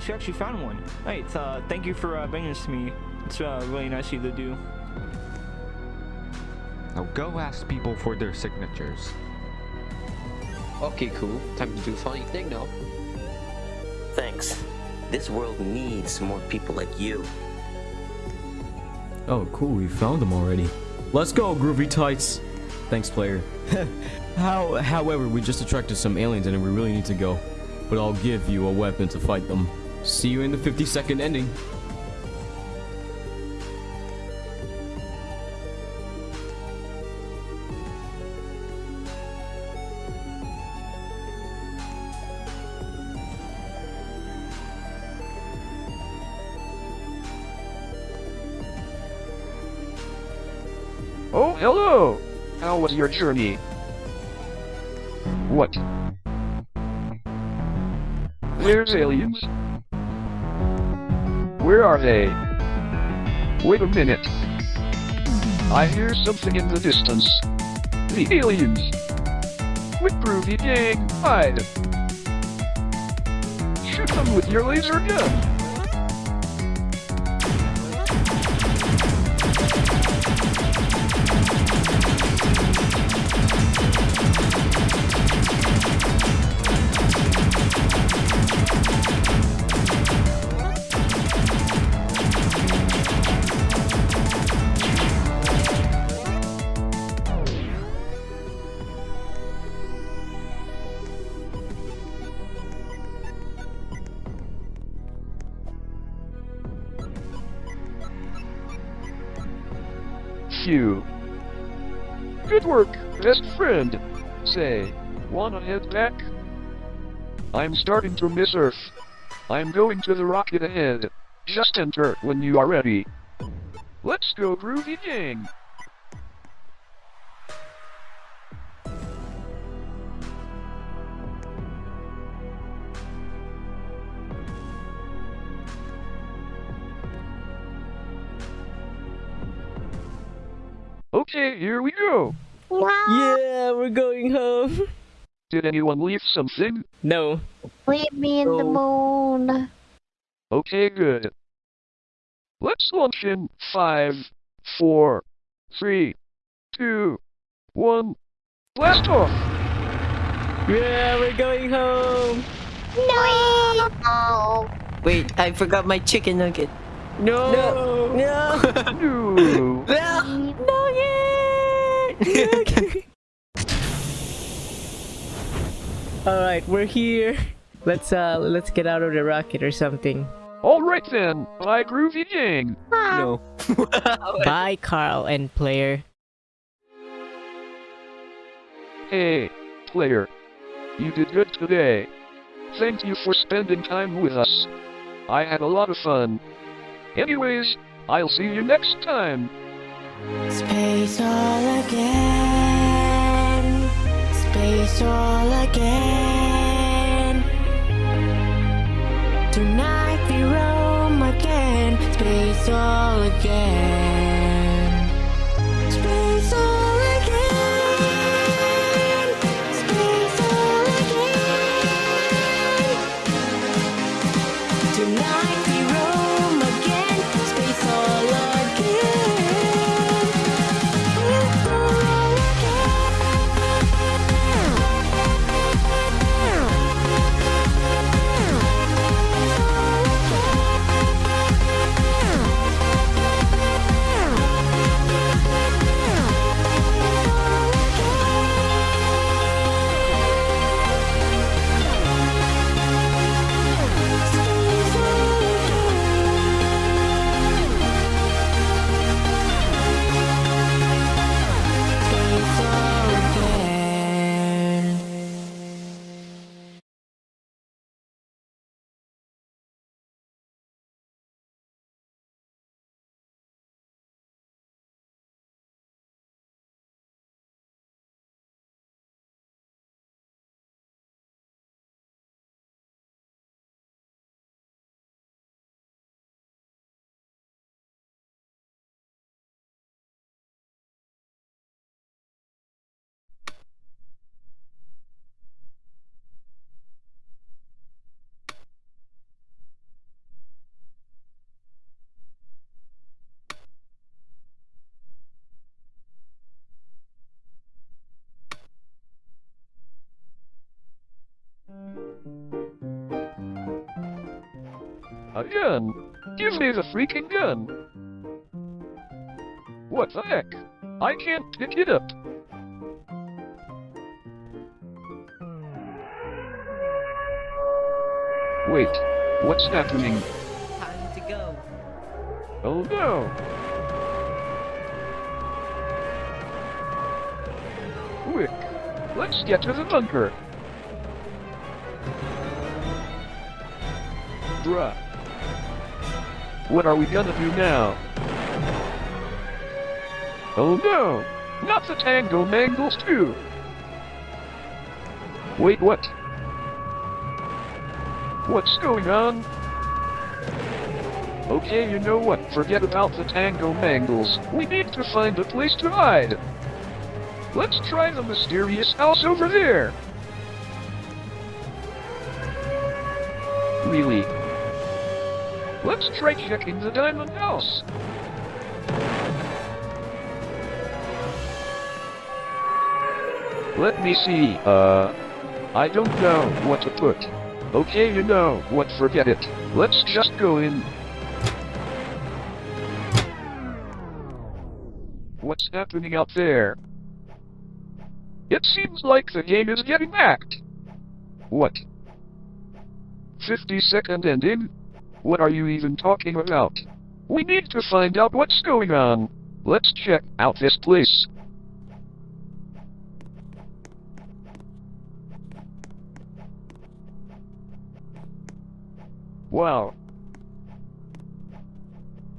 Nice! You actually found one. Right. Uh, thank you for uh, bringing this to me. It's uh, really nice of you to do. Now go ask people for their signatures. Okay, cool. Time to do a funny thing now. Thanks. This world needs more people like you. Oh, cool, we found them already. Let's go, Groovy Tights! Thanks, player. How, however, we just attracted some aliens and we really need to go. But I'll give you a weapon to fight them. See you in the 50 second ending. Oh, hello! How was your journey? What? There's aliens. Where are they? Wait a minute. I hear something in the distance. The aliens! Quick, Groovy Gang, hide! Shoot them with your laser gun! Wanna head back? I'm starting to miss Earth. I'm going to the rocket ahead. Just enter when you are ready. Let's go, Groovy Gang! Okay, here we go. Yeah, we're going home. Did anyone leave something? No. Leave me in the moon. Okay, good. Let's launch in five, four, three, two, one. Blast off! Yeah, we're going home. No. Wait, I forgot my chicken nugget. no No. No. No. No. Nugget! Alright, we're here. Let's uh let's get out of the rocket or something. Alright then, bye Groovy Gang. No. Bye Carl and player. Hey, player. You did good today. Thank you for spending time with us. I had a lot of fun. Anyways, I'll see you next time. Space all again. Space all again. Tonight we roam again. Space all again. Space all again. Space all again. Tonight Gun? Give me the freaking gun! What the heck? I can't pick it up. Wait, what's happening? Time to go. Oh no! Quick, let's get to the bunker. Bruh. What are we gonna do now? Oh no! Not the Tango Mangles too! Wait, what? What's going on? Okay, you know what? Forget about the Tango Mangles. We need to find a place to hide. Let's try the mysterious house over there. Really? Let's try checking the Diamond House. Let me see, uh... I don't know what to put. Okay, you know what, forget it. Let's just go in. What's happening out there? It seems like the game is getting hacked. What? 50 second ending? What are you even talking about? We need to find out what's going on. Let's check out this place. Wow.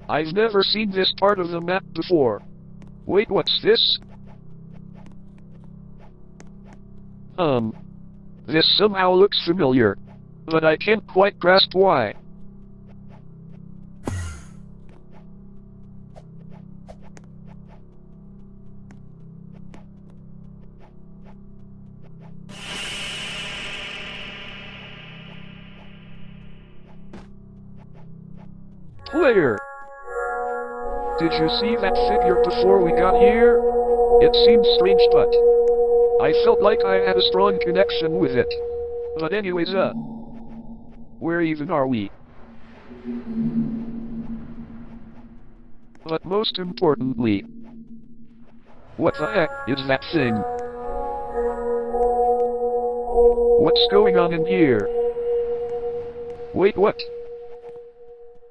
I've never seen this part of the map before. Wait, what's this? Um. This somehow looks familiar. But I can't quite grasp why. You see that figure before we got here? It seems strange but... I felt like I had a strong connection with it. But anyways, uh... Where even are we? But most importantly... What the heck is that thing? What's going on in here? Wait, what?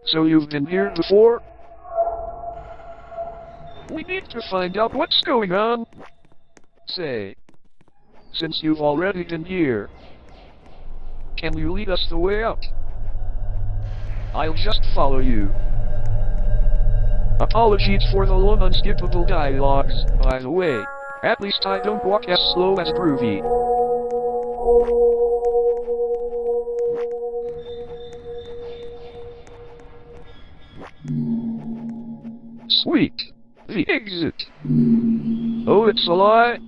So you've been here before? We need to find out what's going on. Say, since you've already been here, can you lead us the way out? I'll just follow you. Apologies for the long unskippable dialogues, by the way. At least I don't walk as slow as Groovy. Sweet. The exit. Oh, it's a lie?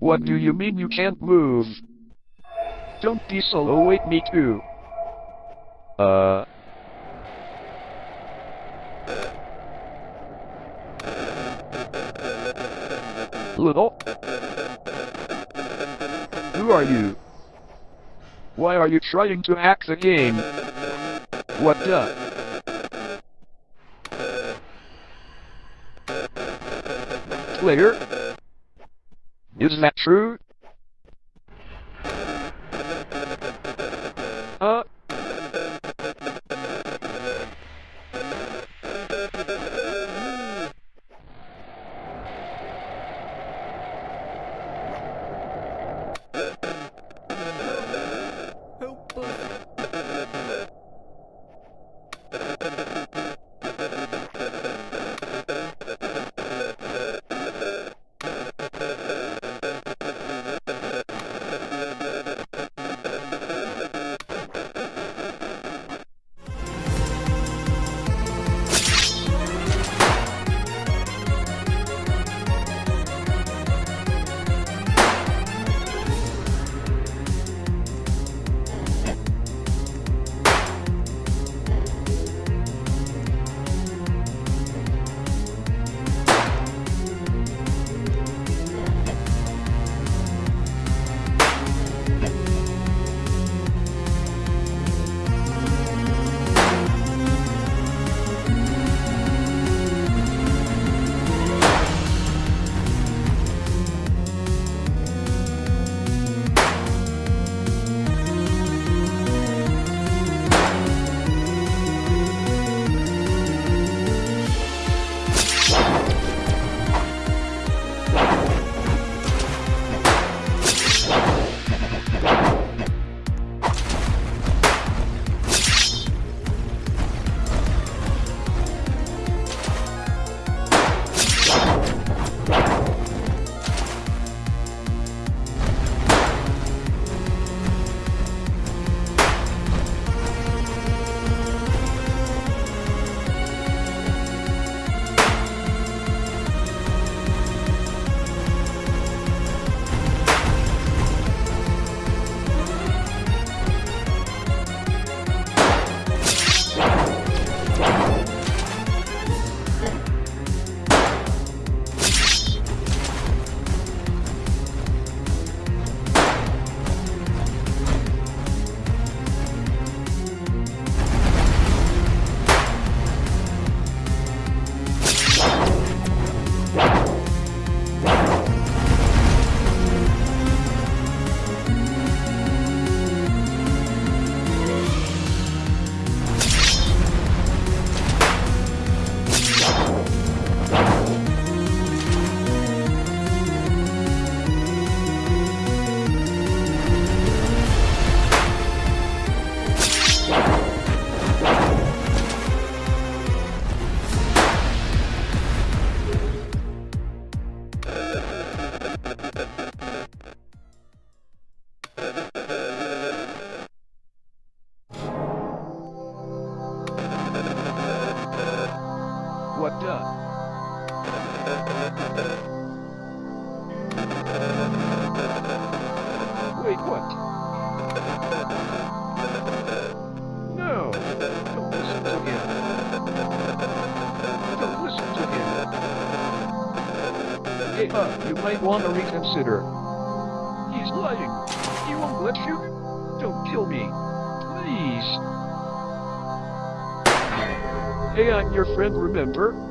What do you mean you can't move? Don't be so low, wait me too. Uh... Little? Who are you? Why are you trying to hack the game? What the? Player? Is that true? Want to reconsider. He's lying. He won't let you. Don't kill me. Please. Hey, I'm your friend, remember?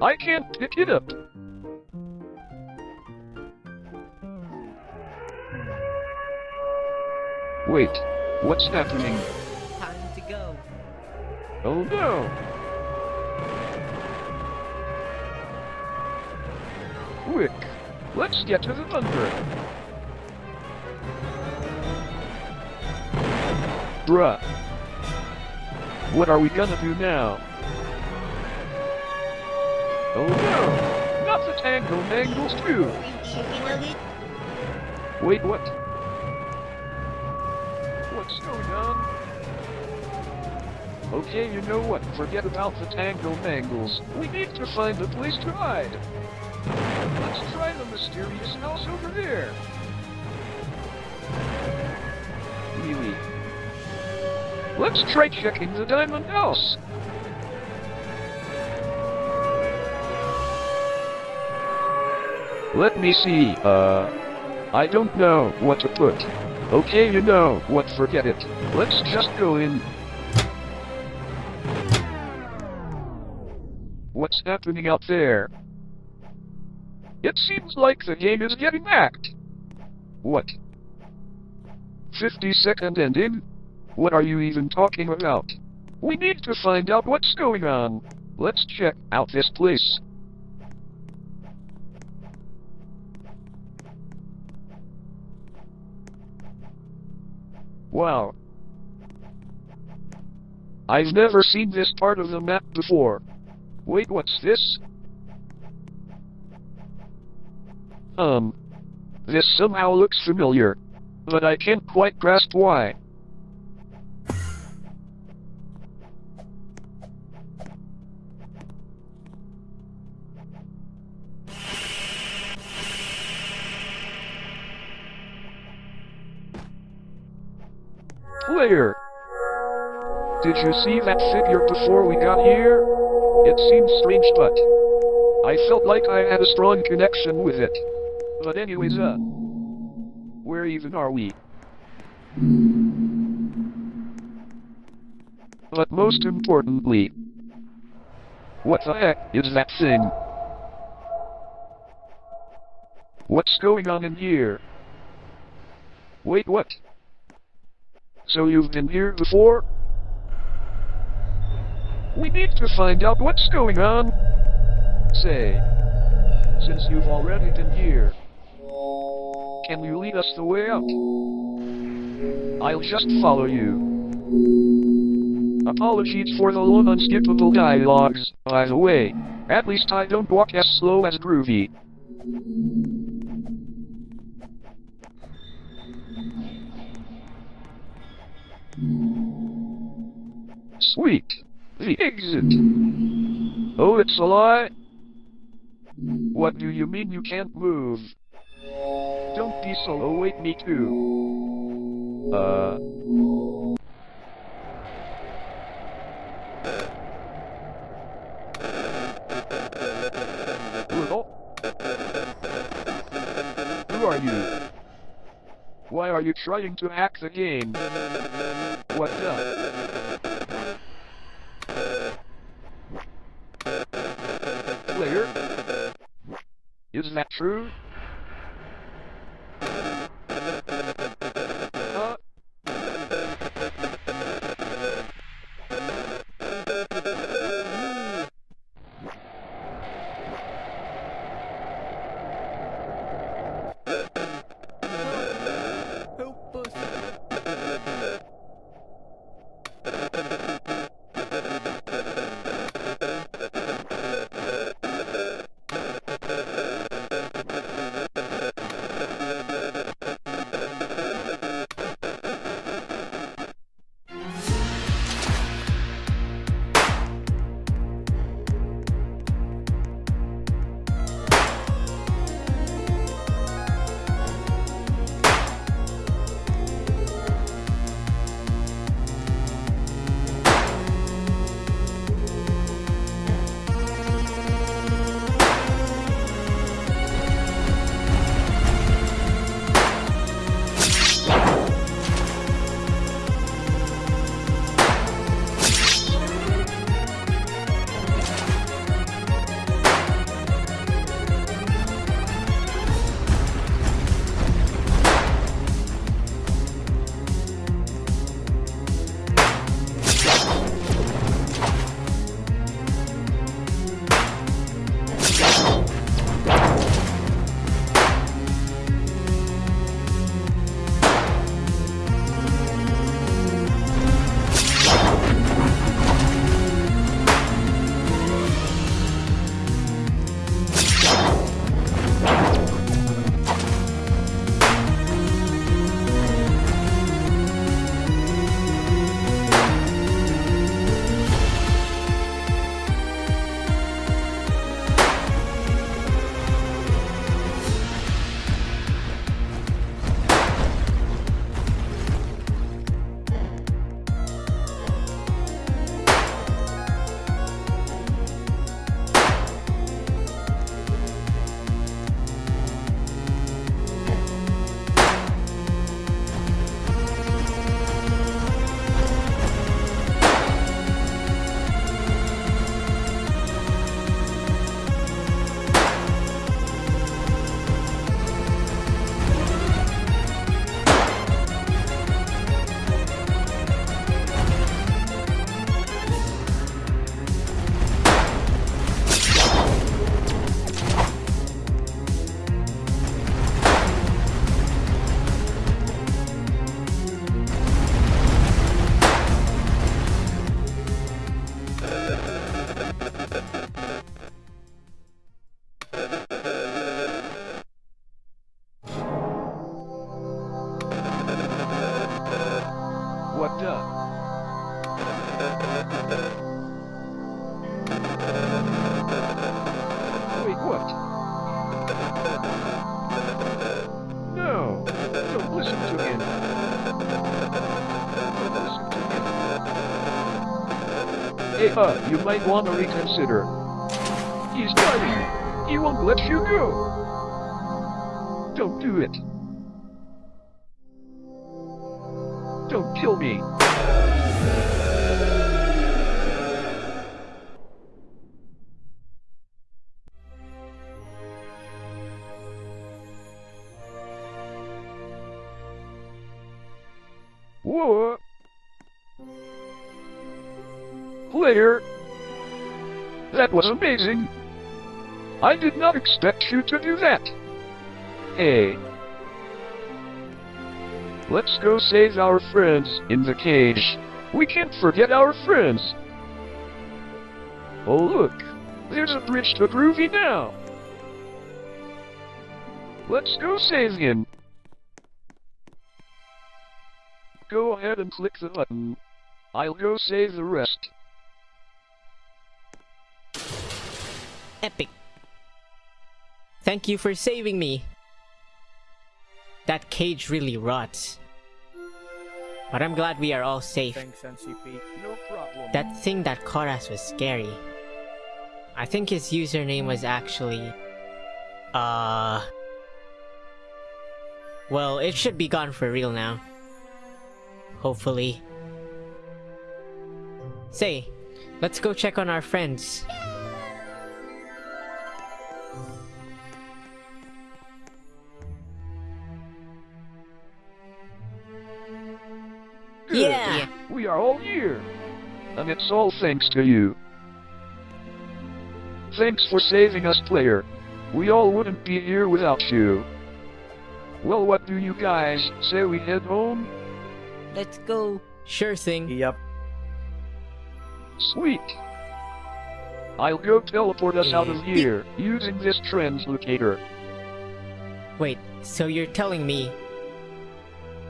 I can't pick it up! Wait, what's happening? Time to go. Oh no! Quick, let's get to the bunker! Bruh. What are we gonna do now? Oh no! Not the Tango Mangles too! Wait, what? What's going on? Okay, you know what? Forget about the Tango Mangles. We need to find a place to hide. Let's try the mysterious house over there. Really? Let's try checking the diamond house. Let me see, uh... I don't know what to put. Okay, you know what, forget it. Let's just go in. What's happening out there? It seems like the game is getting hacked. What? 50 second ending? What are you even talking about? We need to find out what's going on. Let's check out this place. Wow. I've never seen this part of the map before. Wait, what's this? Um. This somehow looks familiar. But I can't quite grasp why. Did you see that figure before we got here? It seemed strange, but I felt like I had a strong connection with it. But anyways, uh, where even are we? But most importantly, what the heck is that thing? What's going on in here? Wait, what? So you've been here before? We need to find out what's going on. Say, since you've already been here, can you lead us the way out? I'll just follow you. Apologies for the long unskippable dialogues, by the way. At least I don't walk as slow as Groovy. Sweet. The exit. Oh, it's a lie? What do you mean you can't move? Don't be so await me too. Uh... Who are you? Why are you trying to hack the game? What up. Player? Is that true? You might want to reconsider. That was amazing! I did not expect you to do that! Hey! Let's go save our friends in the cage. We can't forget our friends! Oh look! There's a bridge to Groovy now! Let's go save him! Go ahead and click the button. I'll go save the rest. Epic. Thank you for saving me. That cage really rots. But I'm glad we are all safe. Thanks, NPC. No problem. That thing that caught us was scary. I think his username was actually... Uh... Well, it should be gone for real now. Hopefully. Say, let's go check on our friends. Good. Yeah. We are all here. And it's all thanks to you. Thanks for saving us, player. We all wouldn't be here without you. Well, what do you guys say we head home? Let's go. Sure thing. Yep. Sweet. I'll go teleport us out of here using this translocator. Wait, so you're telling me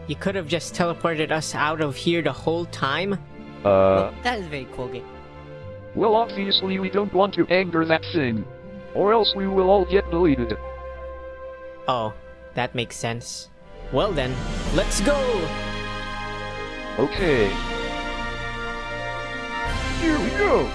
you could have just teleported us out of here the whole time? Uh, That is very cool. Game. well, obviously we don't want to anger that thing. Or else we will all get deleted. Oh, that makes sense. Well then, let's go! Okay. Here we go!